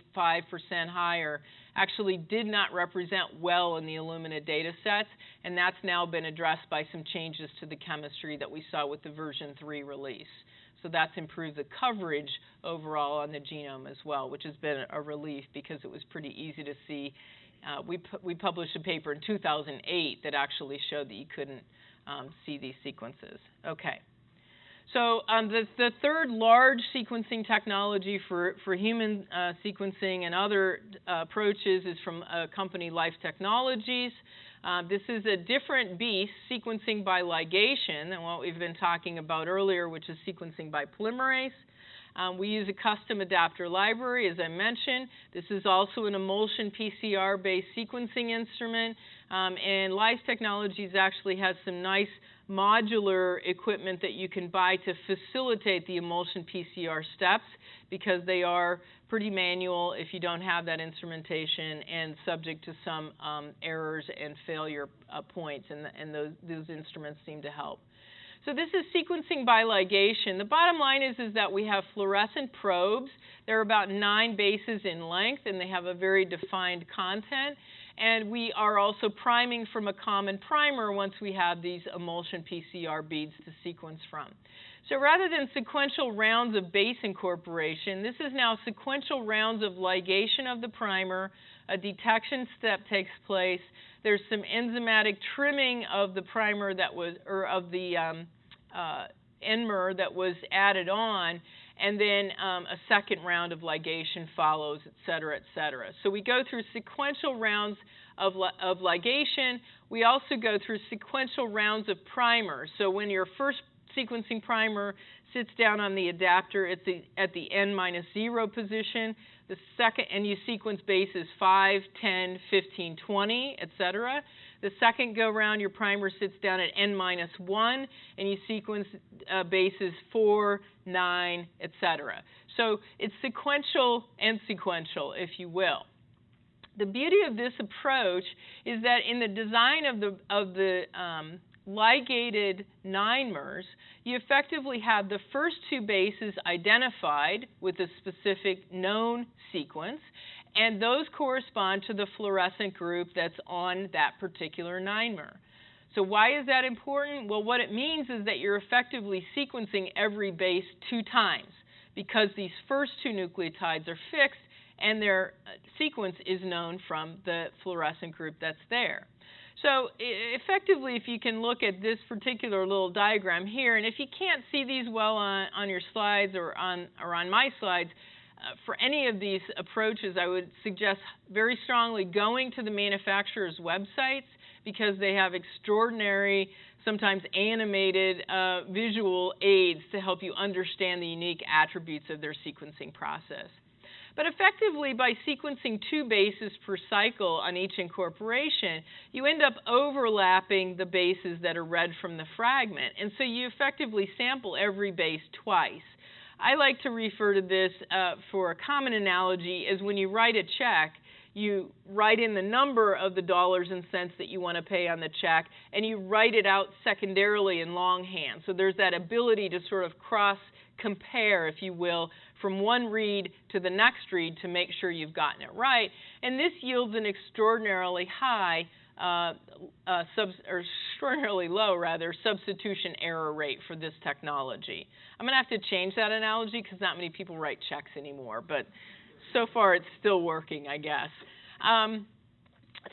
higher actually did not represent well in the Illumina data sets, and that's now been addressed by some changes to the chemistry that we saw with the version 3 release. So that's improved the coverage overall on the genome as well, which has been a relief because it was pretty easy to see. Uh, we, pu- we published a paper in 2008 that actually showed that you couldn't um, see these sequences. Okay. So um, the, the, third large sequencing technology for, for human uh, sequencing and other uh, approaches is from a company, Life Technologies. Uh, this is a different beast, sequencing by ligation, than what we've been talking about earlier, which is sequencing by polymerase. Um, we use a custom adapter library, as I mentioned. This is also an emulsion PCR based sequencing instrument. Um, and Life Technologies actually has some nice modular equipment that you can buy to facilitate the emulsion PCR steps because they are pretty manual if you don't have that instrumentation and subject to some um, errors and failure uh, points, and, and those, those instruments seem to help. So this is sequencing by ligation. The bottom line is, is that we have fluorescent probes. They're about nine bases in length, and they have a very defined content. And we are also priming from a common primer once we have these emulsion PCR beads to sequence from. So rather than sequential rounds of base incorporation, this is now sequential rounds of ligation of the primer. A detection step takes place. There's some enzymatic trimming of the primer that was, or of the um, uh, n-mer that was added on, and then um, a second round of ligation follows, et cetera, et cetera. So we go through sequential rounds of, li- of ligation. We also go through sequential rounds of primer. So when your first sequencing primer sits down on the adapter at the, at the n minus 0 position, the second, and you sequence bases 5, 10, 15, 20, et cetera. The second go round, your primer sits down at n minus 1, and you sequence uh, bases 4, 9, etc. So it's sequential and sequential, if you will. The beauty of this approach is that in the design of the, of the um, ligated nine-mers, you effectively have the first two bases identified with a specific known sequence, and those correspond to the fluorescent group that's on that particular nine-mer. So why is that important? Well, what it means is that you're effectively sequencing every base two times because these first two nucleotides are fixed and their uh, sequence is known from the fluorescent group that's there. So effectively, if you can look at this particular little diagram here, and if you can't see these well on, on your slides or on, or on my slides, for any of these approaches, I would suggest very strongly going to the manufacturer's websites because they have extraordinary sometimes animated uh, visual aids to help you understand the unique attributes of their sequencing process. But effectively, by sequencing two bases per cycle on each incorporation, you end up overlapping the bases that are read from the fragment. And so you effectively sample every base twice. I like to refer to this uh, for a common analogy as when you write a check, you write in the number of the dollars and cents that you want to pay on the check, and you write it out secondarily in longhand. So there's that ability to sort of cross compare, if you will, from one read to the next read to make sure you've gotten it right. And this yields an extraordinarily high, uh, uh, or extraordinarily low, rather, substitution error rate for this technology. I'm going to have to change that analogy because not many people write checks anymore, but so far it's still working, I guess. Um,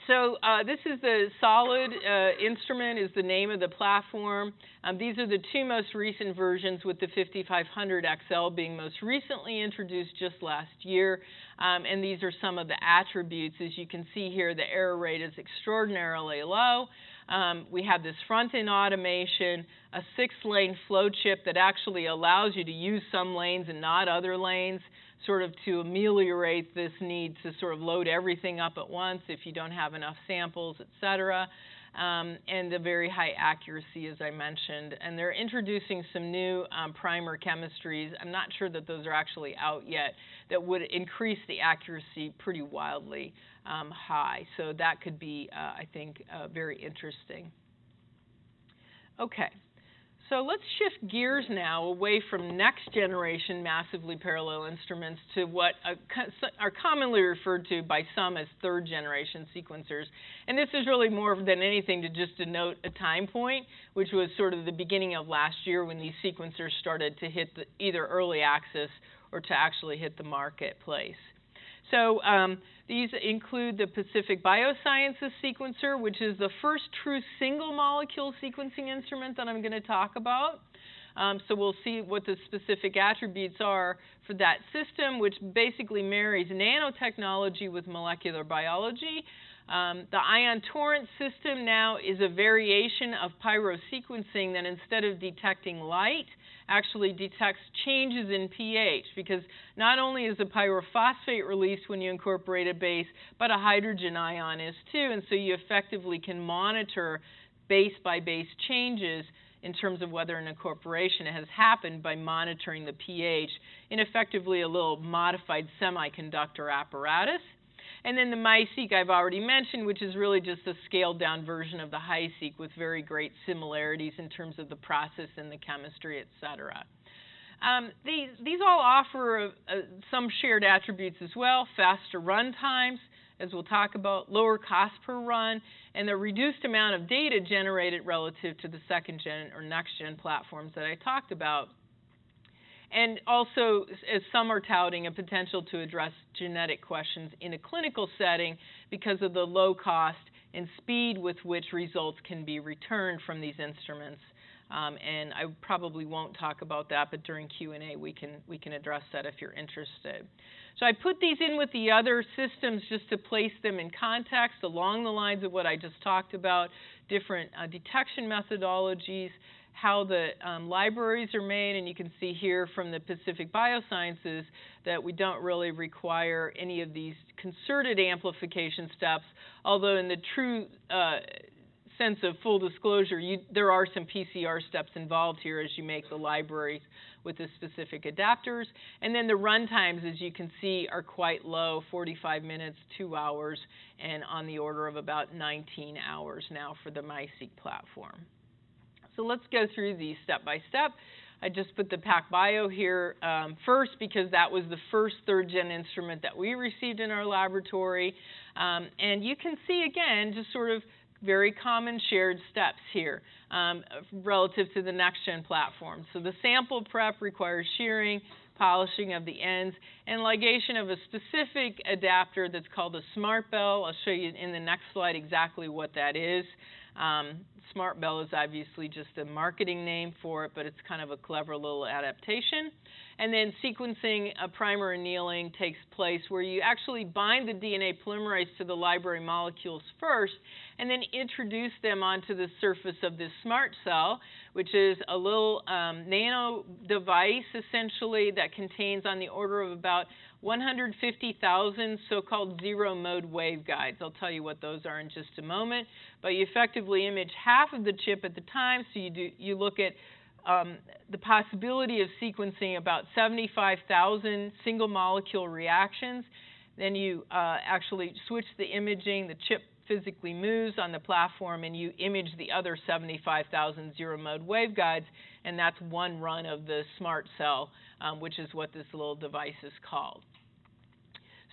so uh, this is the SOLiD uh, instrument is the name of the platform. Um, these are the two most recent versions with the 5500 XL being most recently introduced just last year. Um, and these are some of the attributes. As you can see here, the error rate is extraordinarily low. Um, we have this front-end automation, a six-lane flow chip that actually allows you to use some lanes and not other lanes sort of to ameliorate this need to sort of load everything up at once if you don't have enough samples, et cetera. Um, and the very high accuracy, as I mentioned. And they're introducing some new um, primer chemistries. I'm not sure that those are actually out yet that would increase the accuracy pretty wildly um, high. So that could be, uh, I think, uh, very interesting. Okay. So let's shift gears now away from next generation massively parallel instruments to what are commonly referred to by some as third generation sequencers. And this is really more than anything to just denote a time point, which was sort of the beginning of last year when these sequencers started to hit the, either early access or to actually hit the marketplace. So um, these include the Pacific Biosciences sequencer, which is the first true single molecule sequencing instrument that I'm going to talk about. Um, so we'll see what the specific attributes are for that system, which basically marries nanotechnology with molecular biology. Um, the Ion Torrent system now is a variation of pyrosequencing that instead of detecting light, actually detects changes in pH because not only is a pyrophosphate released when you incorporate a base, but a hydrogen ion is too. And so you effectively can monitor base by base changes in terms of whether an incorporation has happened by monitoring the pH in effectively a little modified semiconductor apparatus. And then the MiSeq I've already mentioned, which is really just a scaled down version of the HiSeq with very great similarities in terms of the process and the chemistry, et cetera. Um, these, these all offer uh, some shared attributes as well, faster run times, as we'll talk about, lower cost per run, and the reduced amount of data generated relative to the second gen or next gen platforms that I talked about and also, as some are touting, a potential to address genetic questions in a clinical setting because of the low cost and speed with which results can be returned from these instruments. Um, and I probably won't talk about that, but during Q&A we can, we can address that if you're interested. So I put these in with the other systems just to place them in context along the lines of what I just talked about, different uh, detection methodologies, how the um, libraries are made, and you can see here from the Pacific Biosciences that we don't really require any of these concerted amplification steps, although in the true uh, sense of full disclosure, you, there are some PCR steps involved here as you make the libraries with the specific adapters. And then the run times, as you can see, are quite low, 45 minutes, two hours, and on the order of about 19 hours now for the MiSeq platform. So let's go through these step by step. I just put the PacBio here um, first because that was the first third gen instrument that we received in our laboratory. Um, and you can see again, just sort of very common shared steps here um, relative to the next gen platform. So the sample prep requires shearing, polishing of the ends, and ligation of a specific adapter that's called a SMRTbell. I'll show you in the next slide exactly what that is. Um, SMRTbell is obviously just a marketing name for it, but it's kind of a clever little adaptation. And then sequencing a primer annealing takes place where you actually bind the DNA polymerase to the library molecules first and then introduce them onto the surface of this SMRT cell, which is a little um, nano device essentially that contains on the order of about 150,000 so-called zero mode waveguides. I'll tell you what those are in just a moment. But you effectively image half of the chip at the time, so you, do, you look at um, the possibility of sequencing about 75,000 single molecule reactions. Then you uh, actually switch the imaging, the chip physically moves on the platform, and you image the other 75,000 zero mode waveguides, and that's one run of the SMRT cell, um, which is what this little device is called.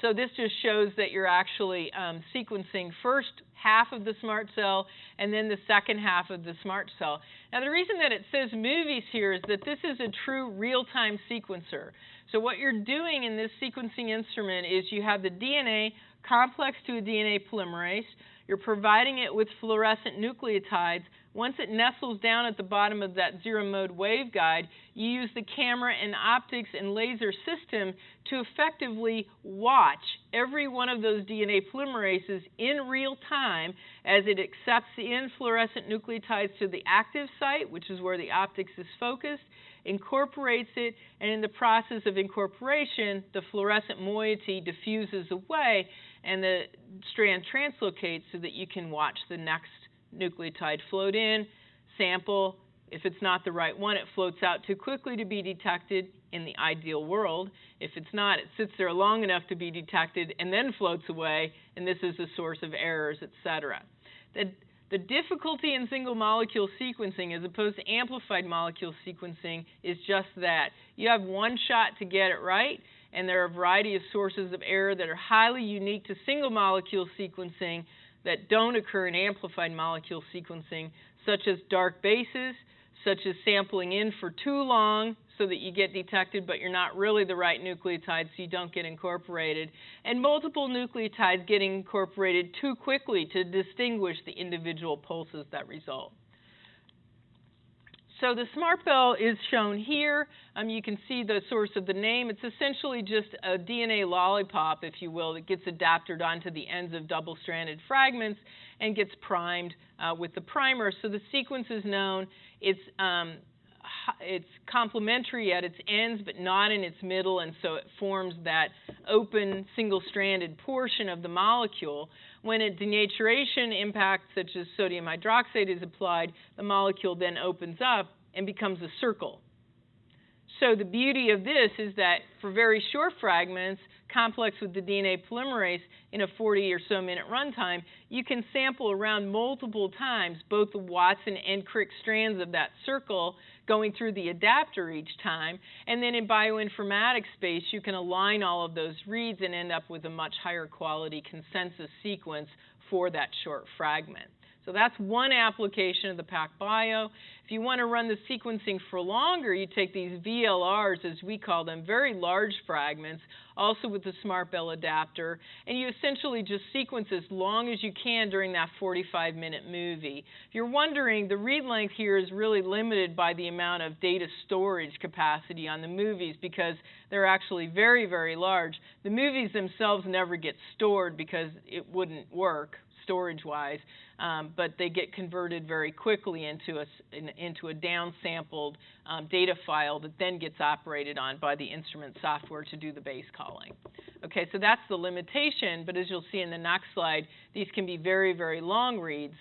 So this just shows that you're actually um, sequencing first half of the SMRT cell and then the second half of the SMRT cell. Now the reason that it says movies here is that this is a true real-time sequencer. So what you're doing in this sequencing instrument is you have the DNA complex to a DNA polymerase, you're providing it with fluorescent nucleotides. Once it nestles down at the bottom of that zero mode waveguide, you use the camera and optics and laser system to effectively watch every one of those DNA polymerases in real time as it accepts in fluorescent nucleotides to the active site, which is where the optics is focused, incorporates it, and in the process of incorporation, the fluorescent moiety diffuses away and the strand translocates so that you can watch the next nucleotide float in, sample. If it's not the right one, it floats out too quickly to be detected in the ideal world. If it's not, it sits there long enough to be detected and then floats away, and this is a source of errors, etc. The, the difficulty in single molecule sequencing as opposed to amplified molecule sequencing is just that. You have one shot to get it right, and there are a variety of sources of error that are highly unique to single molecule sequencing that don't occur in amplified molecule sequencing, such as dark bases, such as sampling in for too long so that you get detected but you're not really the right nucleotide so you don't get incorporated, and multiple nucleotides getting incorporated too quickly to distinguish the individual pulses that result. So the SMRTbell is shown here. Um, you can see the source of the name. It's essentially just a DNA lollipop, if you will, that gets adapted onto the ends of double-stranded fragments and gets primed uh, with the primer. So the sequence is known. It's um, it's complementary at its ends, but not in its middle, and so it forms that open single-stranded portion of the molecule. When a denaturation impact, such as sodium hydroxide, is applied, the molecule then opens up and becomes a circle. So the beauty of this is that for very short fragments, complex with the DNA polymerase in a 40 or so minute runtime, you can sample around multiple times both the Watson and Crick strands of that circle going through the adapter each time. And then in bioinformatics space, you can align all of those reads and end up with a much higher quality consensus sequence for that short fragment. So that's one application of the PacBio. If you want to run the sequencing for longer, you take these VLRs, as we call them, very large fragments, also with the SMRTbell adapter, and you essentially just sequence as long as you can during that 45-minute movie. If you're wondering, the read length here is really limited by the amount of data storage capacity on the movies because they're actually very, very large. The movies themselves never get stored because it wouldn't work storage-wise um, but they get converted very quickly into a, in, into a downsampled um, data file that then gets operated on by the instrument software to do the base calling. Okay, so that's the limitation, but as you'll see in the next slide, these can be very, very long reads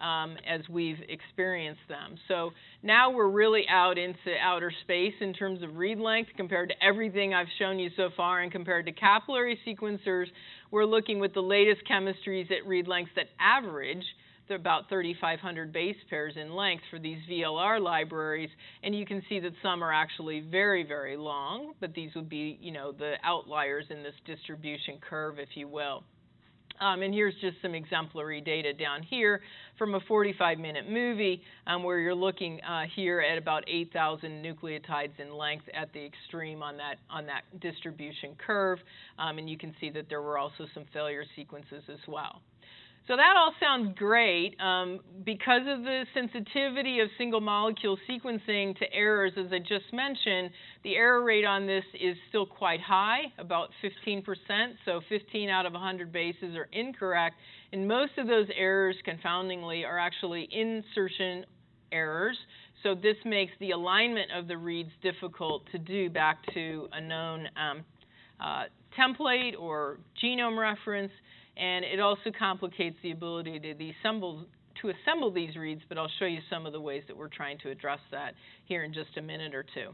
um, as we've experienced them. So now we're really out into outer space in terms of read length compared to everything I've shown you so far and compared to capillary sequencers, we're looking with the latest chemistries at read lengths that average they're about 3,500 base pairs in length for these VLR libraries, and you can see that some are actually very, very long, but these would be, you know, the outliers in this distribution curve, if you will. Um, and here's just some exemplary data down here from a 45-minute movie um, where you're looking uh, here at about 8,000 nucleotides in length at the extreme on that, on that distribution curve. Um, and you can see that there were also some failure sequences as well. So that all sounds great. Um, because of the sensitivity of single molecule sequencing to errors, as I just mentioned, the error rate on this is still quite high, about 15%. So 15 out of 100 bases are incorrect. And most of those errors, confoundingly, are actually insertion errors. So this makes the alignment of the reads difficult to do back to a known um, uh, template or genome reference and it also complicates the ability to assemble to assemble these reads, but I'll show you some of the ways that we're trying to address that here in just a minute or two.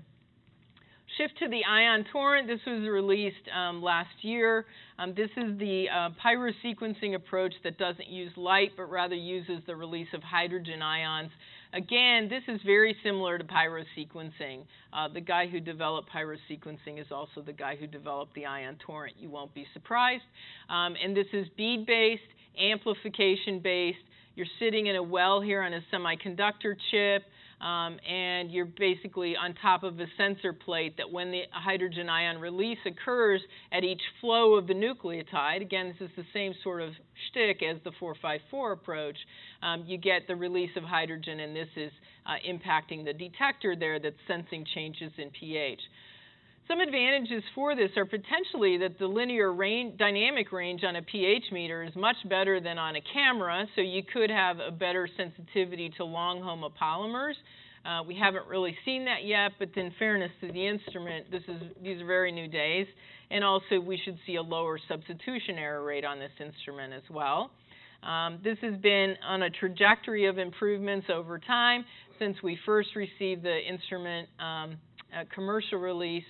Shift to the Ion Torrent. This was released um, last year. Um, this is the uh, pyrosequencing approach that doesn't use light, but rather uses the release of hydrogen ions Again, this is very similar to pyrosequencing. Uh, the guy who developed pyrosequencing is also the guy who developed the Ion Torrent. You won't be surprised. Um, and this is bead-based, amplification-based. You're sitting in a well here on a semiconductor chip um, and you're basically on top of a sensor plate that when the hydrogen ion release occurs at each flow of the nucleotide, again, this is the same sort of shtick as the 454 approach, um, you get the release of hydrogen, and this is uh, impacting the detector there that's sensing changes in pH. Some advantages for this are potentially that the linear range, dynamic range on a pH meter is much better than on a camera, so you could have a better sensitivity to long homopolymers. Uh, we haven't really seen that yet, but in fairness to the instrument, this is, these are very new days. And also, we should see a lower substitution error rate on this instrument as well. Um, this has been on a trajectory of improvements over time since we first received the instrument um, commercial release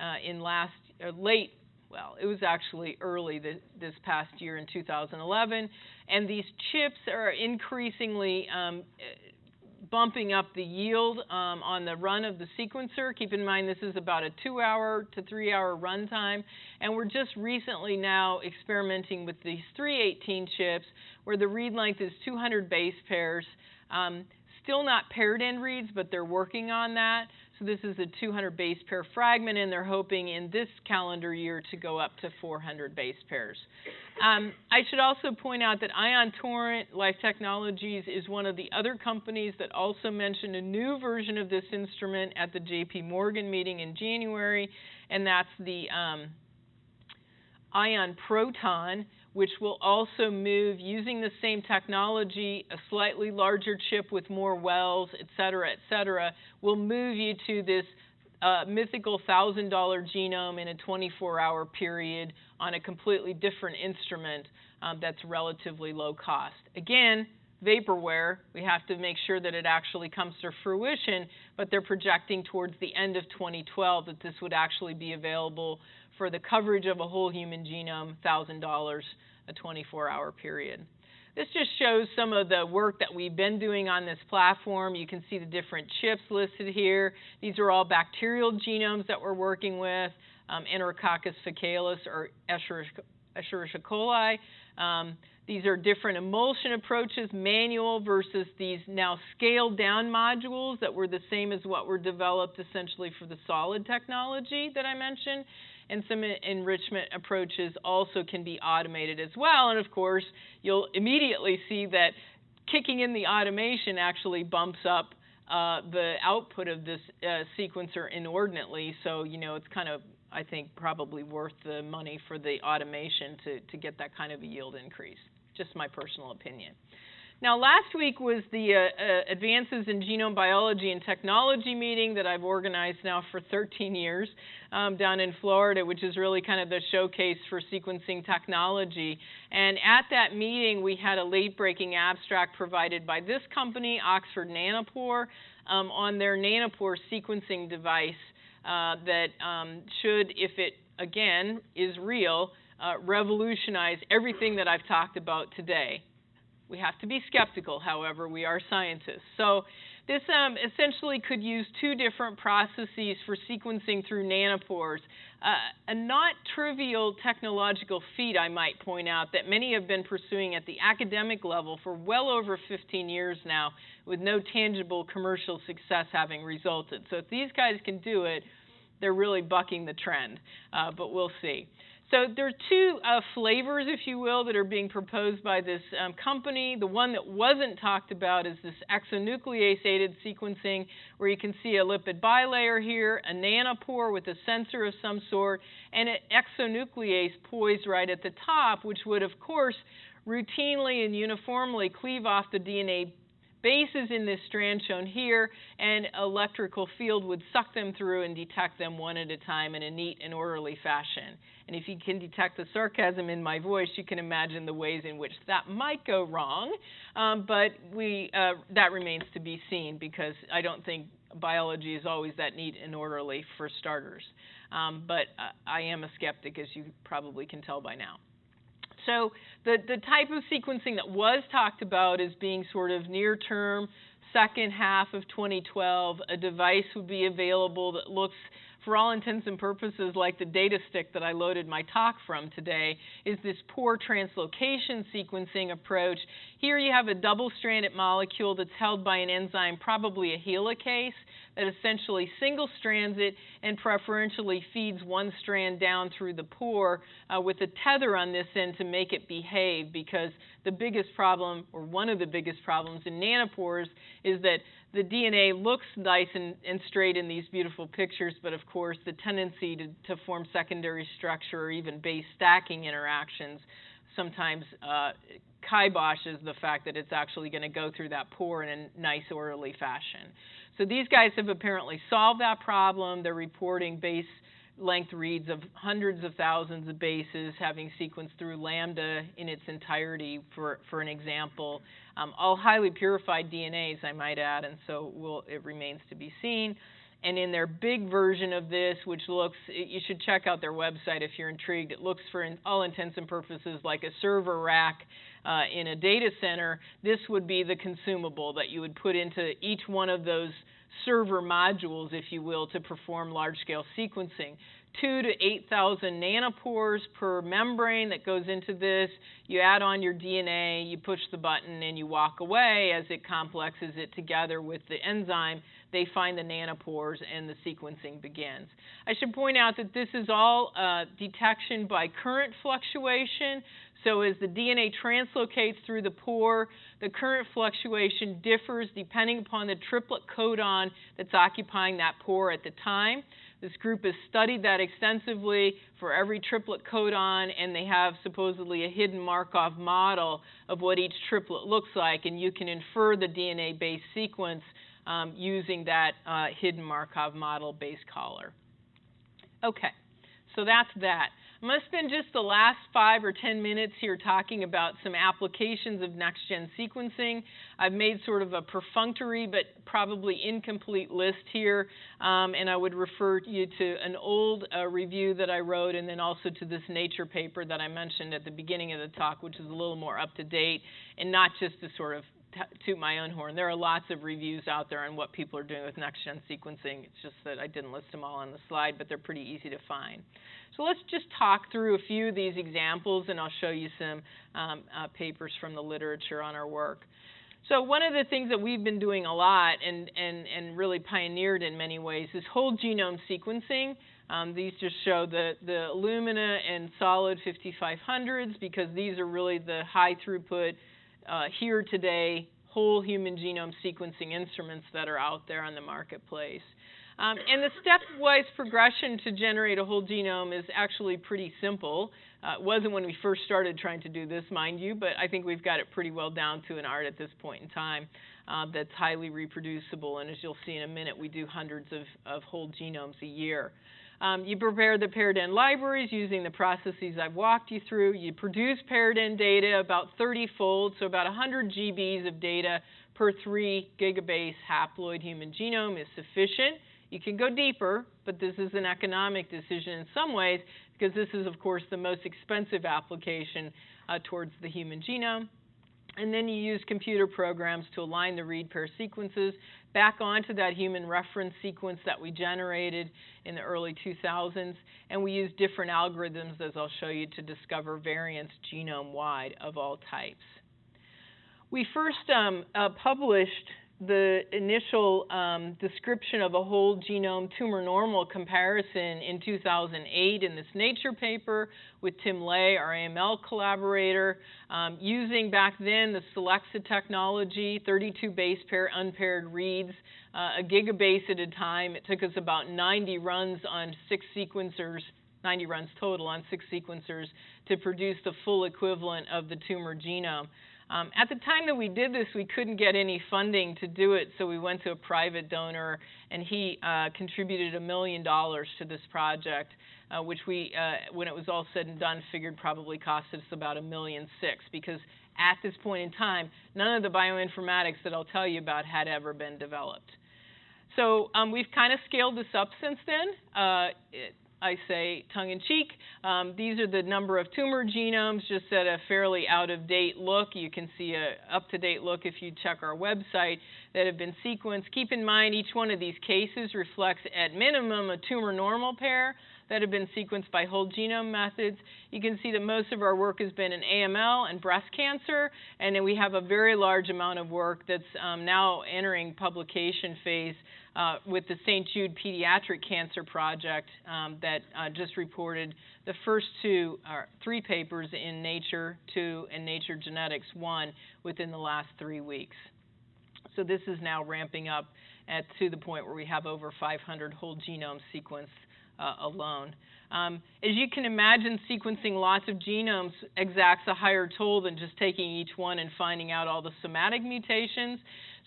uh, in last uh, late well, it was actually early this, this, past year in 2011, and these chips are increasingly um, bumping up the yield um, on the run of the sequencer. Keep in mind this is about a two-hour to three-hour runtime, and we're just recently now experimenting with these 318 chips where the read length is 200 base pairs. Um, still not paired end reads, but they're working on that. So this is a 200 base pair fragment, and they're hoping in this calendar year to go up to 400 base pairs. Um, I should also point out that Ion Torrent Life Technologies is one of the other companies that also mentioned a new version of this instrument at the J.P. Morgan meeting in January, and that's the um, Ion Proton which will also move using the same technology, a slightly larger chip with more wells, et cetera, et cetera, will move you to this uh, mythical $1,000 genome in a 24-hour period on a completely different instrument um, that's relatively low cost. Again, vaporware, we have to make sure that it actually comes to fruition, but they're projecting towards the end of 2012 that this would actually be available for the coverage of a whole human genome, $1,000 a 24-hour period. This just shows some of the work that we've been doing on this platform. You can see the different chips listed here. These are all bacterial genomes that we're working with, um, Enterococcus faecalis or Escherichia coli. Um, these are different emulsion approaches, manual versus these now scaled down modules that were the same as what were developed essentially for the SOLiD technology that I mentioned and some enrichment approaches also can be automated as well. And of course, you'll immediately see that kicking in the automation actually bumps up uh, the output of this uh, sequencer inordinately. So, you know, it's kind of, I think, probably worth the money for the automation to, to get that kind of a yield increase. Just my personal opinion. Now, last week was the uh, uh, Advances in Genome Biology and Technology meeting that I've organized now for 13 years um, down in Florida, which is really kind of the showcase for sequencing technology. And at that meeting, we had a late breaking abstract provided by this company, Oxford Nanopore, um, on their Nanopore sequencing device uh, that um, should, if it again is real, uh, revolutionize everything that I've talked about today. We have to be skeptical, however, we are scientists. So this um, essentially could use two different processes for sequencing through nanopores. Uh, a not trivial technological feat, I might point out, that many have been pursuing at the academic level for well over 15 years now, with no tangible commercial success having resulted. So if these guys can do it, they're really bucking the trend, uh, but we'll see. So there are two uh, flavors, if you will, that are being proposed by this um, company. The one that wasn't talked about is this exonuclease-aided sequencing, where you can see a lipid bilayer here, a nanopore with a sensor of some sort, and an exonuclease poised right at the top, which would, of course, routinely and uniformly cleave off the DNA bases in this strand shown here, and electrical field would suck them through and detect them one at a time in a neat and orderly fashion. And if you can detect the sarcasm in my voice, you can imagine the ways in which that might go wrong. Um, but we, uh, that remains to be seen because I don't think biology is always that neat and orderly for starters. Um, but uh, I am a skeptic, as you probably can tell by now. So the, the type of sequencing that was talked about as being sort of near term, second half of 2012, a device would be available that looks for all intents and purposes, like the data stick that I loaded my talk from today, is this pore translocation sequencing approach. Here you have a double-stranded molecule that's held by an enzyme, probably a helicase, that essentially single strands it and preferentially feeds one strand down through the pore uh, with a tether on this end to make it behave because the biggest problem, or one of the biggest problems in nanopores, is that the DNA looks nice and, and, straight in these beautiful pictures, but of course, the tendency to, to form secondary structure or even base stacking interactions sometimes uh, kiboshes the fact that it's actually going to go through that pore in a nice, orderly fashion. So these guys have apparently solved that problem. They're reporting base length reads of hundreds of thousands of bases having sequenced through Lambda in its entirety, for, for an example. Um, all highly purified DNAs, I might add, and so we'll, it remains to be seen. And in their big version of this, which looks, you should check out their website if you're intrigued. It looks, for all intents and purposes, like a server rack uh, in a data center. This would be the consumable that you would put into each one of those server modules, if you will, to perform large-scale sequencing. Two to 8,000 nanopores per membrane that goes into this. You add on your DNA, you push the button, and you walk away as it complexes it together with the enzyme. They find the nanopores, and the sequencing begins. I should point out that this is all uh, detection by current fluctuation. So as the DNA translocates through the pore, the current fluctuation differs depending upon the triplet codon that's occupying that pore at the time. This group has studied that extensively for every triplet codon, and they have supposedly a hidden Markov model of what each triplet looks like, and you can infer the DNA-based sequence um, using that uh, hidden Markov model base caller. Okay, so that's that. I'm going to spend just the last five or ten minutes here talking about some applications of next-gen sequencing. I've made sort of a perfunctory but probably incomplete list here, um, and I would refer you to an old uh, review that I wrote and then also to this Nature paper that I mentioned at the beginning of the talk, which is a little more up-to-date and not just to sort of toot my own horn. There are lots of reviews out there on what people are doing with next-gen sequencing. It's just that I didn't list them all on the slide, but they're pretty easy to find. So let's just talk through a few of these examples, and I'll show you some um, uh, papers from the literature on our work. So one of the things that we've been doing a lot and, and, and really pioneered in many ways is whole genome sequencing. Um, these just show the, the Illumina and SOLiD 5500s because these are really the high throughput uh, here today whole human genome sequencing instruments that are out there on the marketplace. Um, and the stepwise progression to generate a whole genome is actually pretty simple. Uh, it wasn't when we first started trying to do this, mind you, but I think we've got it pretty well down to an art at this point in time uh, that's highly reproducible. And as you'll see in a minute, we do hundreds of, of whole genomes a year. Um, you prepare the paired end libraries using the processes I've walked you through. You produce paired end data about 30 fold, so about 100 GBs of data per 3 gigabase haploid human genome is sufficient. You can go deeper, but this is an economic decision in some ways because this is, of course, the most expensive application uh, towards the human genome. And then you use computer programs to align the read pair sequences back onto that human reference sequence that we generated in the early 2000s. And we use different algorithms, as I'll show you, to discover variants genome wide of all types. We first um, uh, published the initial um, description of a whole genome tumor normal comparison in 2008 in this Nature paper with Tim Ley, our AML collaborator, um, using back then the Solexa technology, 32 base pair unpaired reads, uh, a gigabase at a time. It took us about 90 runs on six sequencers 90 runs total on six sequencers to produce the full equivalent of the tumor genome. Um, at the time that we did this, we couldn't get any funding to do it, so we went to a private donor, and he uh, contributed a million dollars to this project, uh, which we, uh, when it was all said and done, figured probably cost us about a million six, because at this point in time, none of the bioinformatics that I'll tell you about had ever been developed. So um, we've kind of scaled this up since then. Uh, it, I say tongue in cheek. Um, these are the number of tumor genomes, just at a fairly out of date look. You can see a up to date look if you check our website that have been sequenced. Keep in mind each one of these cases reflects at minimum a tumor normal pair that have been sequenced by whole genome methods. You can see that most of our work has been in AML and breast cancer, and then we have a very large amount of work that's um, now entering publication phase uh, with the St. Jude Pediatric Cancer Project um, that uh, just reported the first two, or three papers in Nature 2 and Nature Genetics 1 within the last three weeks. So this is now ramping up at, to the point where we have over 500 whole genome sequenced uh, alone. Um, as you can imagine, sequencing lots of genomes exacts a higher toll than just taking each one and finding out all the somatic mutations.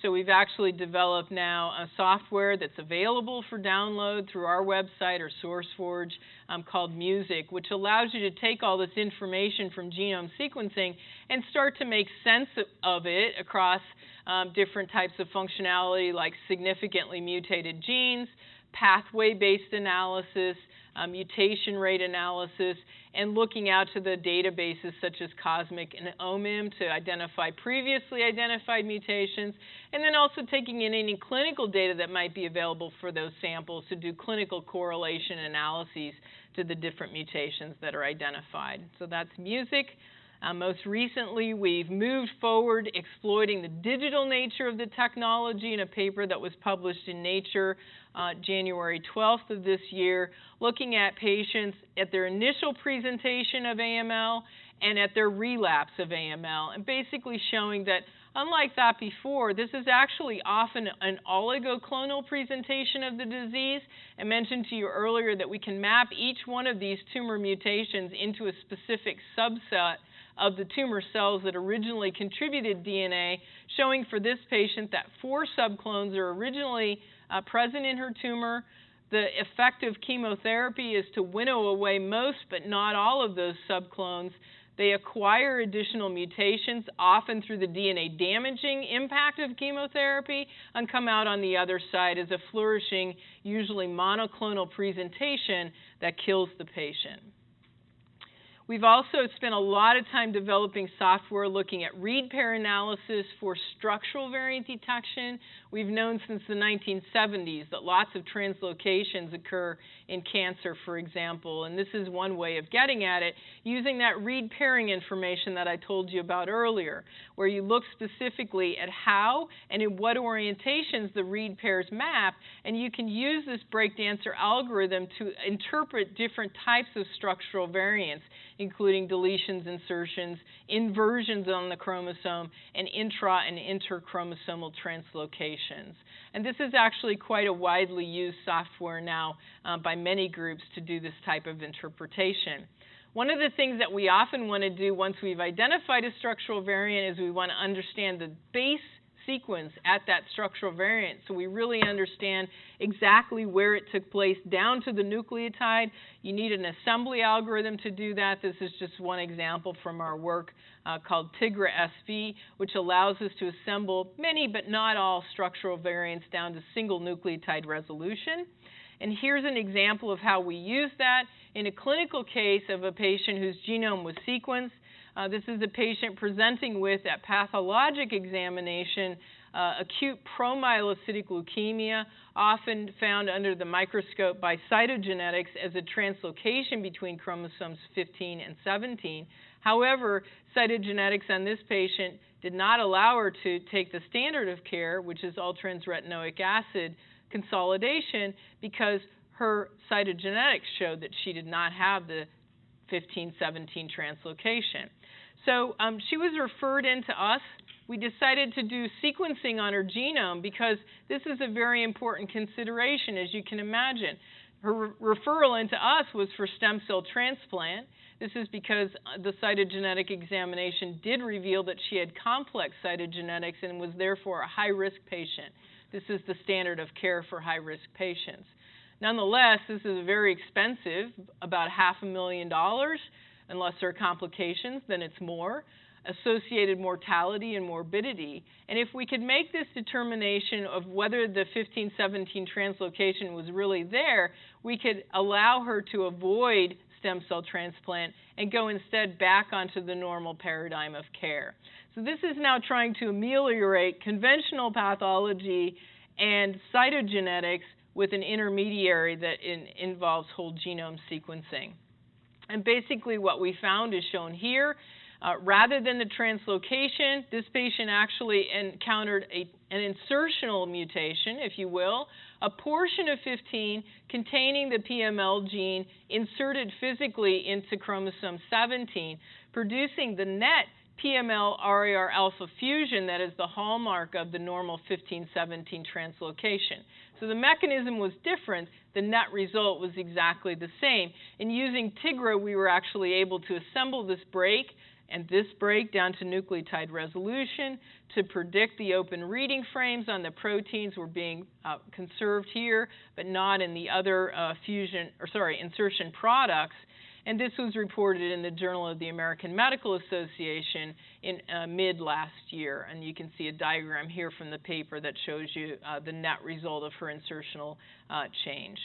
So we've actually developed now a software that's available for download through our website or SourceForge um, called MuSiC, which allows you to take all this information from genome sequencing and start to make sense of it across um, different types of functionality like significantly mutated genes, pathway-based analysis, uh, mutation rate analysis, and looking out to the databases such as COSMIC and OMIM to identify previously identified mutations, and then also taking in any clinical data that might be available for those samples to do clinical correlation analyses to the different mutations that are identified. So that's MuSiC. Uh, most recently, we've moved forward exploiting the digital nature of the technology in a paper that was published in Nature uh, January 12th of this year, looking at patients at their initial presentation of AML and at their relapse of AML, and basically showing that unlike that before, this is actually often an oligoclonal presentation of the disease. I mentioned to you earlier that we can map each one of these tumor mutations into a specific subset of the tumor cells that originally contributed DNA, showing for this patient that four subclones are originally uh, present in her tumor. The effect of chemotherapy is to winnow away most, but not all, of those subclones. They acquire additional mutations, often through the DNA damaging impact of chemotherapy, and come out on the other side as a flourishing, usually monoclonal presentation that kills the patient. We've also spent a lot of time developing software looking at read pair analysis for structural variant detection. We've known since the 1970s that lots of translocations occur in cancer, for example, and this is one way of getting at it using that read pairing information that I told you about earlier, where you look specifically at how and in what orientations the read pairs map, and you can use this BreakDancer algorithm to interpret different types of structural variants including deletions, insertions, inversions on the chromosome, and intra and interchromosomal translocations. And this is actually quite a widely used software now uh, by many groups to do this type of interpretation. One of the things that we often want to do once we've identified a structural variant is we want to understand the base sequence at that structural variant so we really understand exactly where it took place down to the nucleotide. You need an assembly algorithm to do that. This is just one example from our work uh, called TIGRA SV, which allows us to assemble many but not all structural variants down to single nucleotide resolution. And here's an example of how we use that in a clinical case of a patient whose genome was sequenced. Uh, this is a patient presenting with, at pathologic examination, uh, acute promyelocytic leukemia, often found under the microscope by cytogenetics as a translocation between chromosomes 15 and 17. However, cytogenetics on this patient did not allow her to take the standard of care, which is all-trans retinoic acid consolidation, because her cytogenetics showed that she did not have the 1517 translocation. So um, she was referred in to us. We decided to do sequencing on her genome because this is a very important consideration, as you can imagine. Her re- referral into us was for stem cell transplant. This is because uh, the cytogenetic examination did reveal that she had complex cytogenetics and was therefore a high risk patient. This is the standard of care for high risk patients. Nonetheless, this is very expensive, about half a million dollars. Unless there are complications, then it's more. Associated mortality and morbidity. And if we could make this determination of whether the 1517 translocation was really there, we could allow her to avoid stem cell transplant and go instead back onto the normal paradigm of care. So, this is now trying to ameliorate conventional pathology and cytogenetics with an intermediary that in, involves whole genome sequencing. And basically, what we found is shown here. Uh, rather than the translocation, this patient actually encountered a, an insertional mutation, if you will, a portion of 15 containing the PML gene inserted physically into chromosome 17, producing the net PML RAR alpha fusion that is the hallmark of the normal 1517 translocation. So the mechanism was different, the net result was exactly the same. In using TIGRA, we were actually able to assemble this break and this break down to nucleotide resolution to predict the open reading frames on the proteins were being uh, conserved here, but not in the other uh, fusion, or sorry, insertion products and this was reported in the Journal of the American Medical Association in uh, mid last year. And you can see a diagram here from the paper that shows you uh, the net result of her insertional uh, change.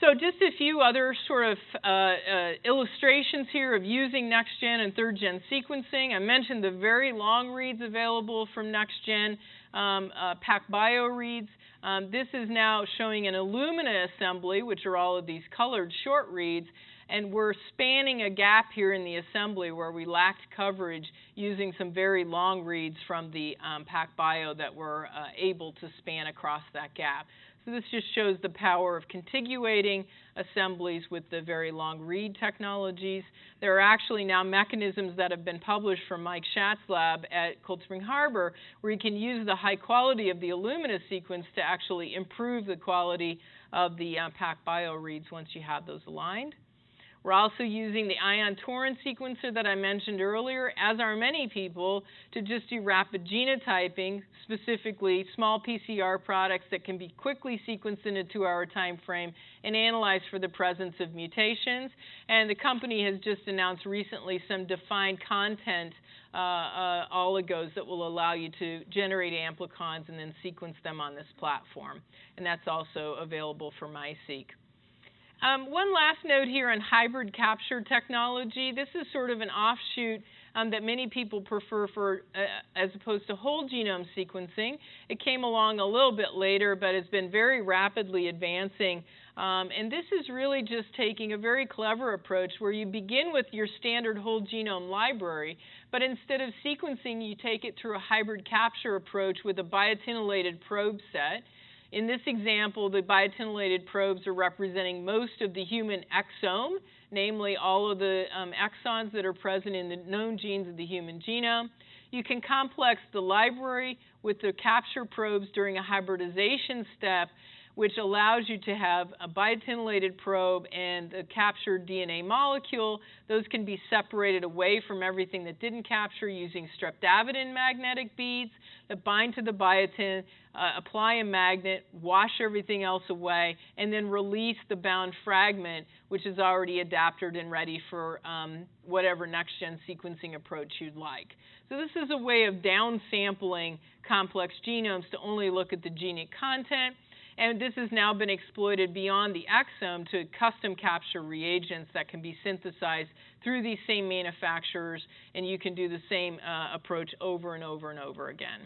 So just a few other sort of uh, uh, illustrations here of using next-gen and third-gen sequencing. I mentioned the very long reads available from next-gen um, uh, PacBio reads. Um, this is now showing an Illumina assembly, which are all of these colored short reads, and we're spanning a gap here in the assembly where we lacked coverage using some very long reads from the um, PacBio that were uh, able to span across that gap. So this just shows the power of contiguating assemblies with the very long read technologies. There are actually now mechanisms that have been published from Mike Schatz lab at Cold Spring Harbor where you can use the high quality of the Illumina sequence to actually improve the quality of the uh, PacBio reads once you have those aligned. We're also using the Ion Torrent sequencer that I mentioned earlier, as are many people, to just do rapid genotyping, specifically small PCR products that can be quickly sequenced in a two hour time frame and analyzed for the presence of mutations. And the company has just announced recently some defined content uh, uh, oligos that will allow you to generate amplicons and then sequence them on this platform. And that's also available for MiSeq. Um, one last note here on hybrid capture technology. This is sort of an offshoot um, that many people prefer for uh, as opposed to whole genome sequencing. It came along a little bit later, but has been very rapidly advancing. Um, and this is really just taking a very clever approach where you begin with your standard whole genome library, but instead of sequencing, you take it through a hybrid capture approach with a biotinylated probe set. In this example, the biotinylated probes are representing most of the human exome, namely all of the um, exons that are present in the known genes of the human genome. You can complex the library with the capture probes during a hybridization step which allows you to have a biotinylated probe and a captured DNA molecule. Those can be separated away from everything that didn't capture using streptavidin magnetic beads that bind to the biotin, uh, apply a magnet, wash everything else away, and then release the bound fragment, which is already adapted and ready for um, whatever next gen sequencing approach you'd like. So, this is a way of downsampling complex genomes to only look at the genic content and this has now been exploited beyond the exome to custom capture reagents that can be synthesized through these same manufacturers, and you can do the same uh, approach over and over and over again.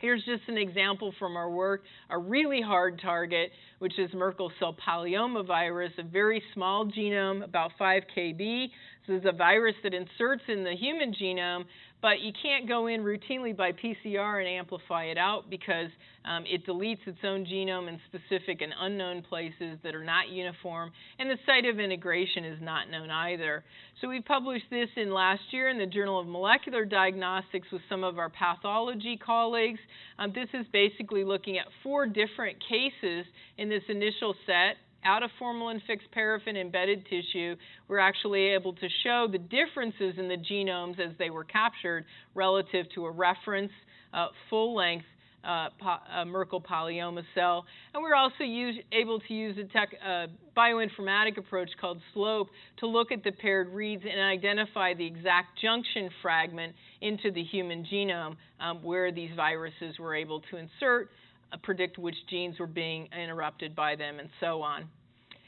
Here's just an example from our work, a really hard target, which is Merkel cell polyomavirus, a very small genome, about 5 kb. This is a virus that inserts in the human genome, but you can't go in routinely by PCR and amplify it out because um, it deletes its own genome in specific and unknown places that are not uniform, and the site of integration is not known either. So we published this in last year in the Journal of Molecular Diagnostics with some of our pathology colleagues. Um, this is basically looking at four different cases in this initial set out of formalin fixed paraffin embedded tissue, we're actually able to show the differences in the genomes as they were captured relative to a reference uh, full length uh, po- Merkel polyoma cell. And we're also use, able to use a tech, uh, bioinformatic approach called SLOPE to look at the paired reads and identify the exact junction fragment into the human genome um, where these viruses were able to insert uh, predict which genes were being interrupted by them, and so on.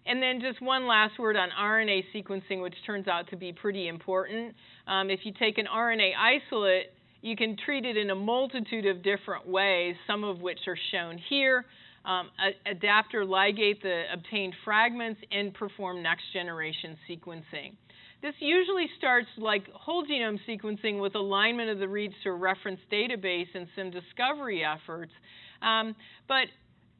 And then just one last word on RNA sequencing, which turns out to be pretty important. Um, if you take an RNA isolate, you can treat it in a multitude of different ways, some of which are shown here. Um, adapt or ligate the obtained fragments and perform next generation sequencing. This usually starts like whole genome sequencing with alignment of the reads to a reference database and some discovery efforts. Um, but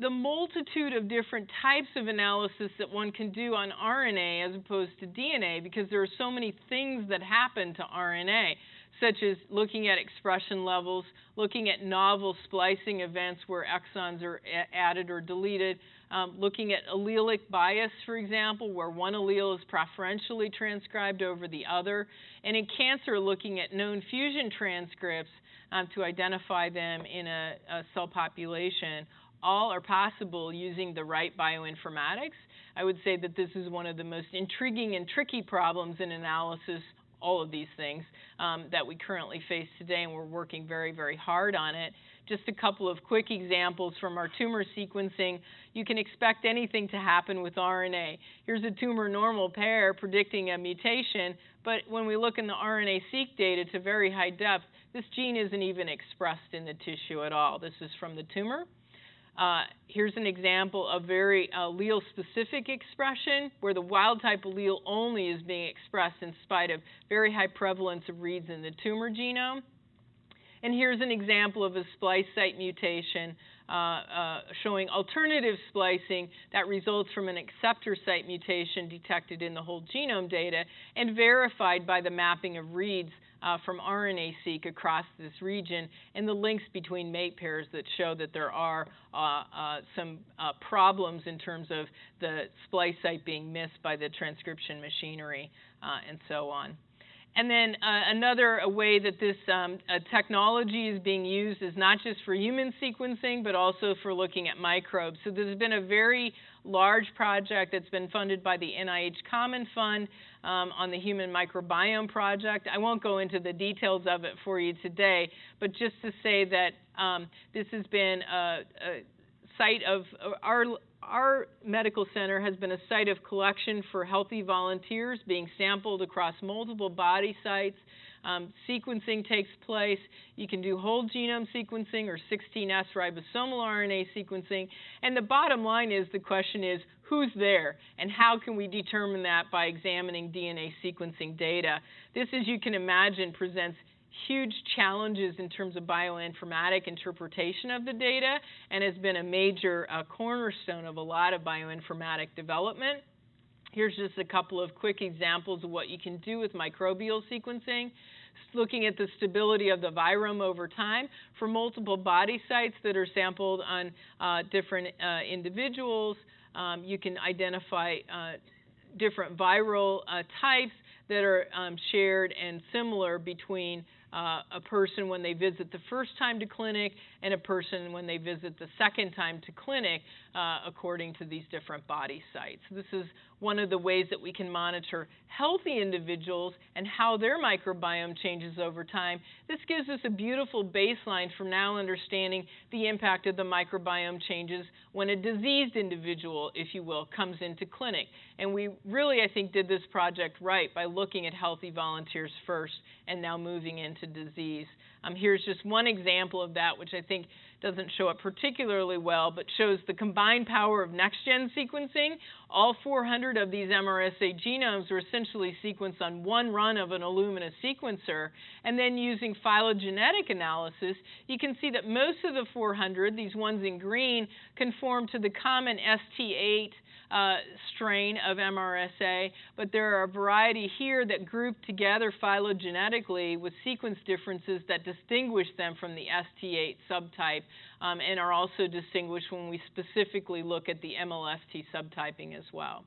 the multitude of different types of analysis that one can do on RNA as opposed to DNA, because there are so many things that happen to RNA, such as looking at expression levels, looking at novel splicing events where exons are added or deleted, um, looking at allelic bias, for example, where one allele is preferentially transcribed over the other, and in cancer, looking at known fusion transcripts um, to identify them in a, a cell population. All are possible using the right bioinformatics. I would say that this is one of the most intriguing and tricky problems in analysis all of these things um, that we currently face today, and we're working very, very hard on it. Just a couple of quick examples from our tumor sequencing. You can expect anything to happen with RNA. Here's a tumor normal pair predicting a mutation, but when we look in the RNA-seq data to very high depth, this gene isn't even expressed in the tissue at all. This is from the tumor. Uh, here's an example of very uh, allele-specific expression, where the wild-type allele only is being expressed in spite of very high prevalence of reads in the tumor genome. And here's an example of a splice site mutation uh, uh, showing alternative splicing that results from an acceptor site mutation detected in the whole genome data and verified by the mapping of reads uh, from RNA-seq across this region and the links between mate pairs that show that there are uh, uh, some uh, problems in terms of the splice site being missed by the transcription machinery uh, and so on. And then uh, another way that this um, technology is being used is not just for human sequencing, but also for looking at microbes. So there's been a very large project that's been funded by the NIH Common Fund um, on the Human Microbiome Project. I won't go into the details of it for you today, but just to say that um, this has been a, a site of our our medical center has been a site of collection for healthy volunteers being sampled across multiple body sites. Um, sequencing takes place. You can do whole genome sequencing or 16S ribosomal RNA sequencing. And the bottom line is the question is who's there and how can we determine that by examining DNA sequencing data? This, as you can imagine, presents huge challenges in terms of bioinformatic interpretation of the data and has been a major uh, cornerstone of a lot of bioinformatic development. Here's just a couple of quick examples of what you can do with microbial sequencing. Looking at the stability of the virome over time for multiple body sites that are sampled on uh, different uh, individuals, um, you can identify uh, different viral uh, types that are um, shared and similar between uh, a person when they visit the first time to clinic and a person when they visit the second time to clinic, uh, according to these different body sites. This is one of the ways that we can monitor healthy individuals and how their microbiome changes over time. This gives us a beautiful baseline for now understanding the impact of the microbiome changes when a diseased individual, if you will, comes into clinic. And we really, I think, did this project right by looking at healthy volunteers first and now moving into disease. Um, here's just one example of that, which I think doesn't show up particularly well, but shows the combined power of next-gen sequencing. All 400 of these MRSA genomes were essentially sequenced on one run of an Illumina sequencer, and then using phylogenetic analysis, you can see that most of the 400, these ones in green, conform to the common ST8 uh, strain of MRSA, but there are a variety here that group together phylogenetically with sequence differences that distinguish them from the ST8 subtype um, and are also distinguished when we specifically look at the MLST subtyping as well.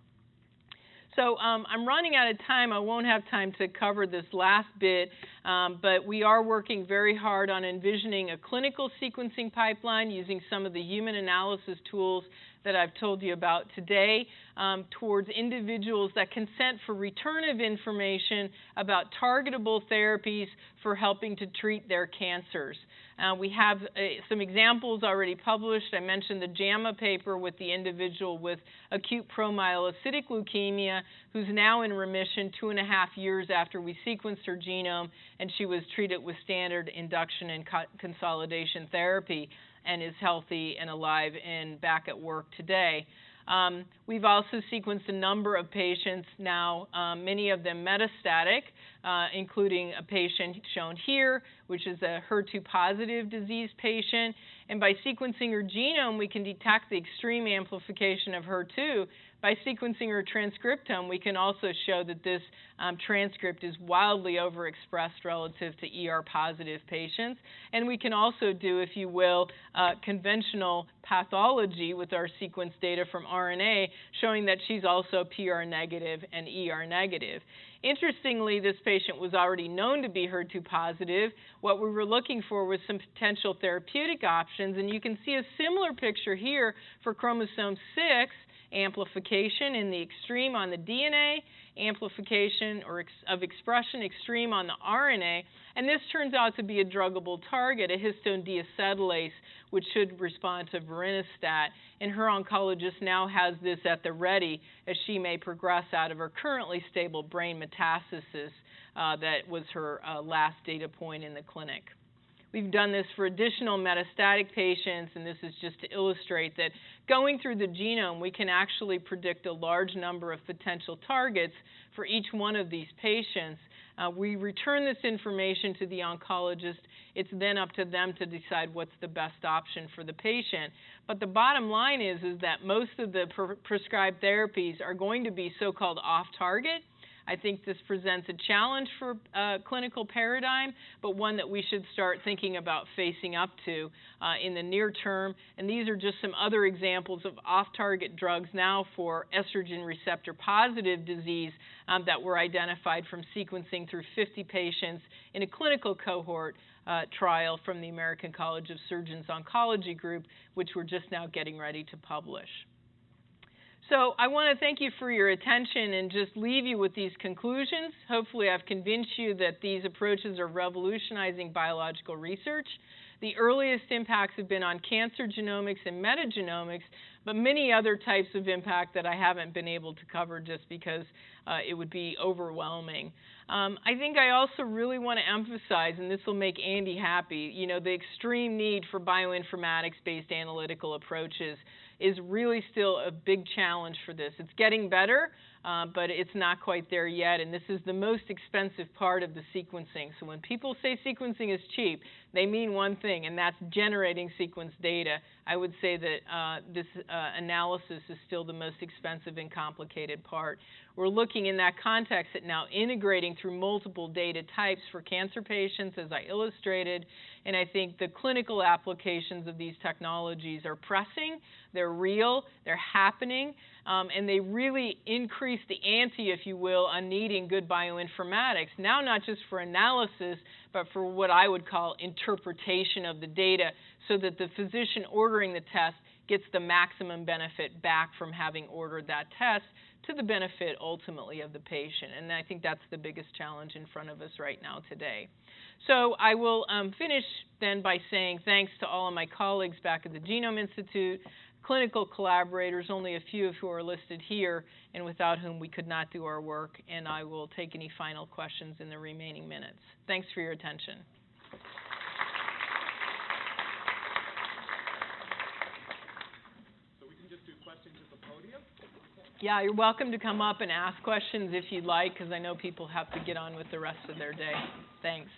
So um, I'm running out of time. I won't have time to cover this last bit, um, but we are working very hard on envisioning a clinical sequencing pipeline using some of the human analysis tools that I've told you about today um, towards individuals that consent for return of information about targetable therapies for helping to treat their cancers. Uh, we have uh, some examples already published. I mentioned the JAMA paper with the individual with acute promyelocytic leukemia who's now in remission two and a half years after we sequenced her genome and she was treated with standard induction and co consolidation therapy and is healthy and alive and back at work today. Um, we've also sequenced a number of patients now, um, many of them metastatic, uh, including a patient shown here, which is a HER2 positive disease patient. And by sequencing her genome, we can detect the extreme amplification of HER2 by sequencing her transcriptome, we can also show that this um, transcript is wildly overexpressed relative to ER positive patients. And we can also do, if you will, uh, conventional pathology with our sequence data from RNA, showing that she's also PR negative and ER negative. Interestingly, this patient was already known to be HER2 positive. What we were looking for was some potential therapeutic options, and you can see a similar picture here for chromosome 6 amplification in the extreme on the DNA, amplification or ex of expression extreme on the RNA, and this turns out to be a druggable target, a histone deacetylase, which should respond to vorinostat. And her oncologist now has this at the ready as she may progress out of her currently stable brain metastasis uh, that was her uh, last data point in the clinic. We've done this for additional metastatic patients, and this is just to illustrate that going through the genome, we can actually predict a large number of potential targets for each one of these patients. Uh, we return this information to the oncologist. It's then up to them to decide what's the best option for the patient. But the bottom line is, is that most of the pre prescribed therapies are going to be so-called off-target, I think this presents a challenge for uh, clinical paradigm, but one that we should start thinking about facing up to uh, in the near term. And these are just some other examples of off-target drugs now for estrogen receptor positive disease um, that were identified from sequencing through 50 patients in a clinical cohort uh, trial from the American College of Surgeons Oncology Group, which we're just now getting ready to publish. So I want to thank you for your attention and just leave you with these conclusions. Hopefully I've convinced you that these approaches are revolutionizing biological research. The earliest impacts have been on cancer genomics and metagenomics, but many other types of impact that I haven't been able to cover just because uh, it would be overwhelming. Um, I think I also really want to emphasize, and this will make Andy happy, you know, the extreme need for bioinformatics-based analytical approaches is really still a big challenge for this. It's getting better, uh, but it's not quite there yet, and this is the most expensive part of the sequencing. So when people say sequencing is cheap, they mean one thing, and that's generating sequence data. I would say that uh, this uh, analysis is still the most expensive and complicated part. We're looking in that context at now integrating through multiple data types for cancer patients, as I illustrated, and I think the clinical applications of these technologies are pressing, they're real, they're happening, um, and they really increase the ante, if you will, on needing good bioinformatics. Now, not just for analysis, but for what I would call interpretation of the data so that the physician ordering the test gets the maximum benefit back from having ordered that test to the benefit ultimately of the patient. And I think that's the biggest challenge in front of us right now today. So I will um, finish then by saying thanks to all of my colleagues back at the Genome Institute, clinical collaborators, only a few of who are listed here and without whom we could not do our work, and I will take any final questions in the remaining minutes. Thanks for your attention. Yeah, you're welcome to come up and ask questions if you'd like, because I know people have to get on with the rest of their day. Thanks.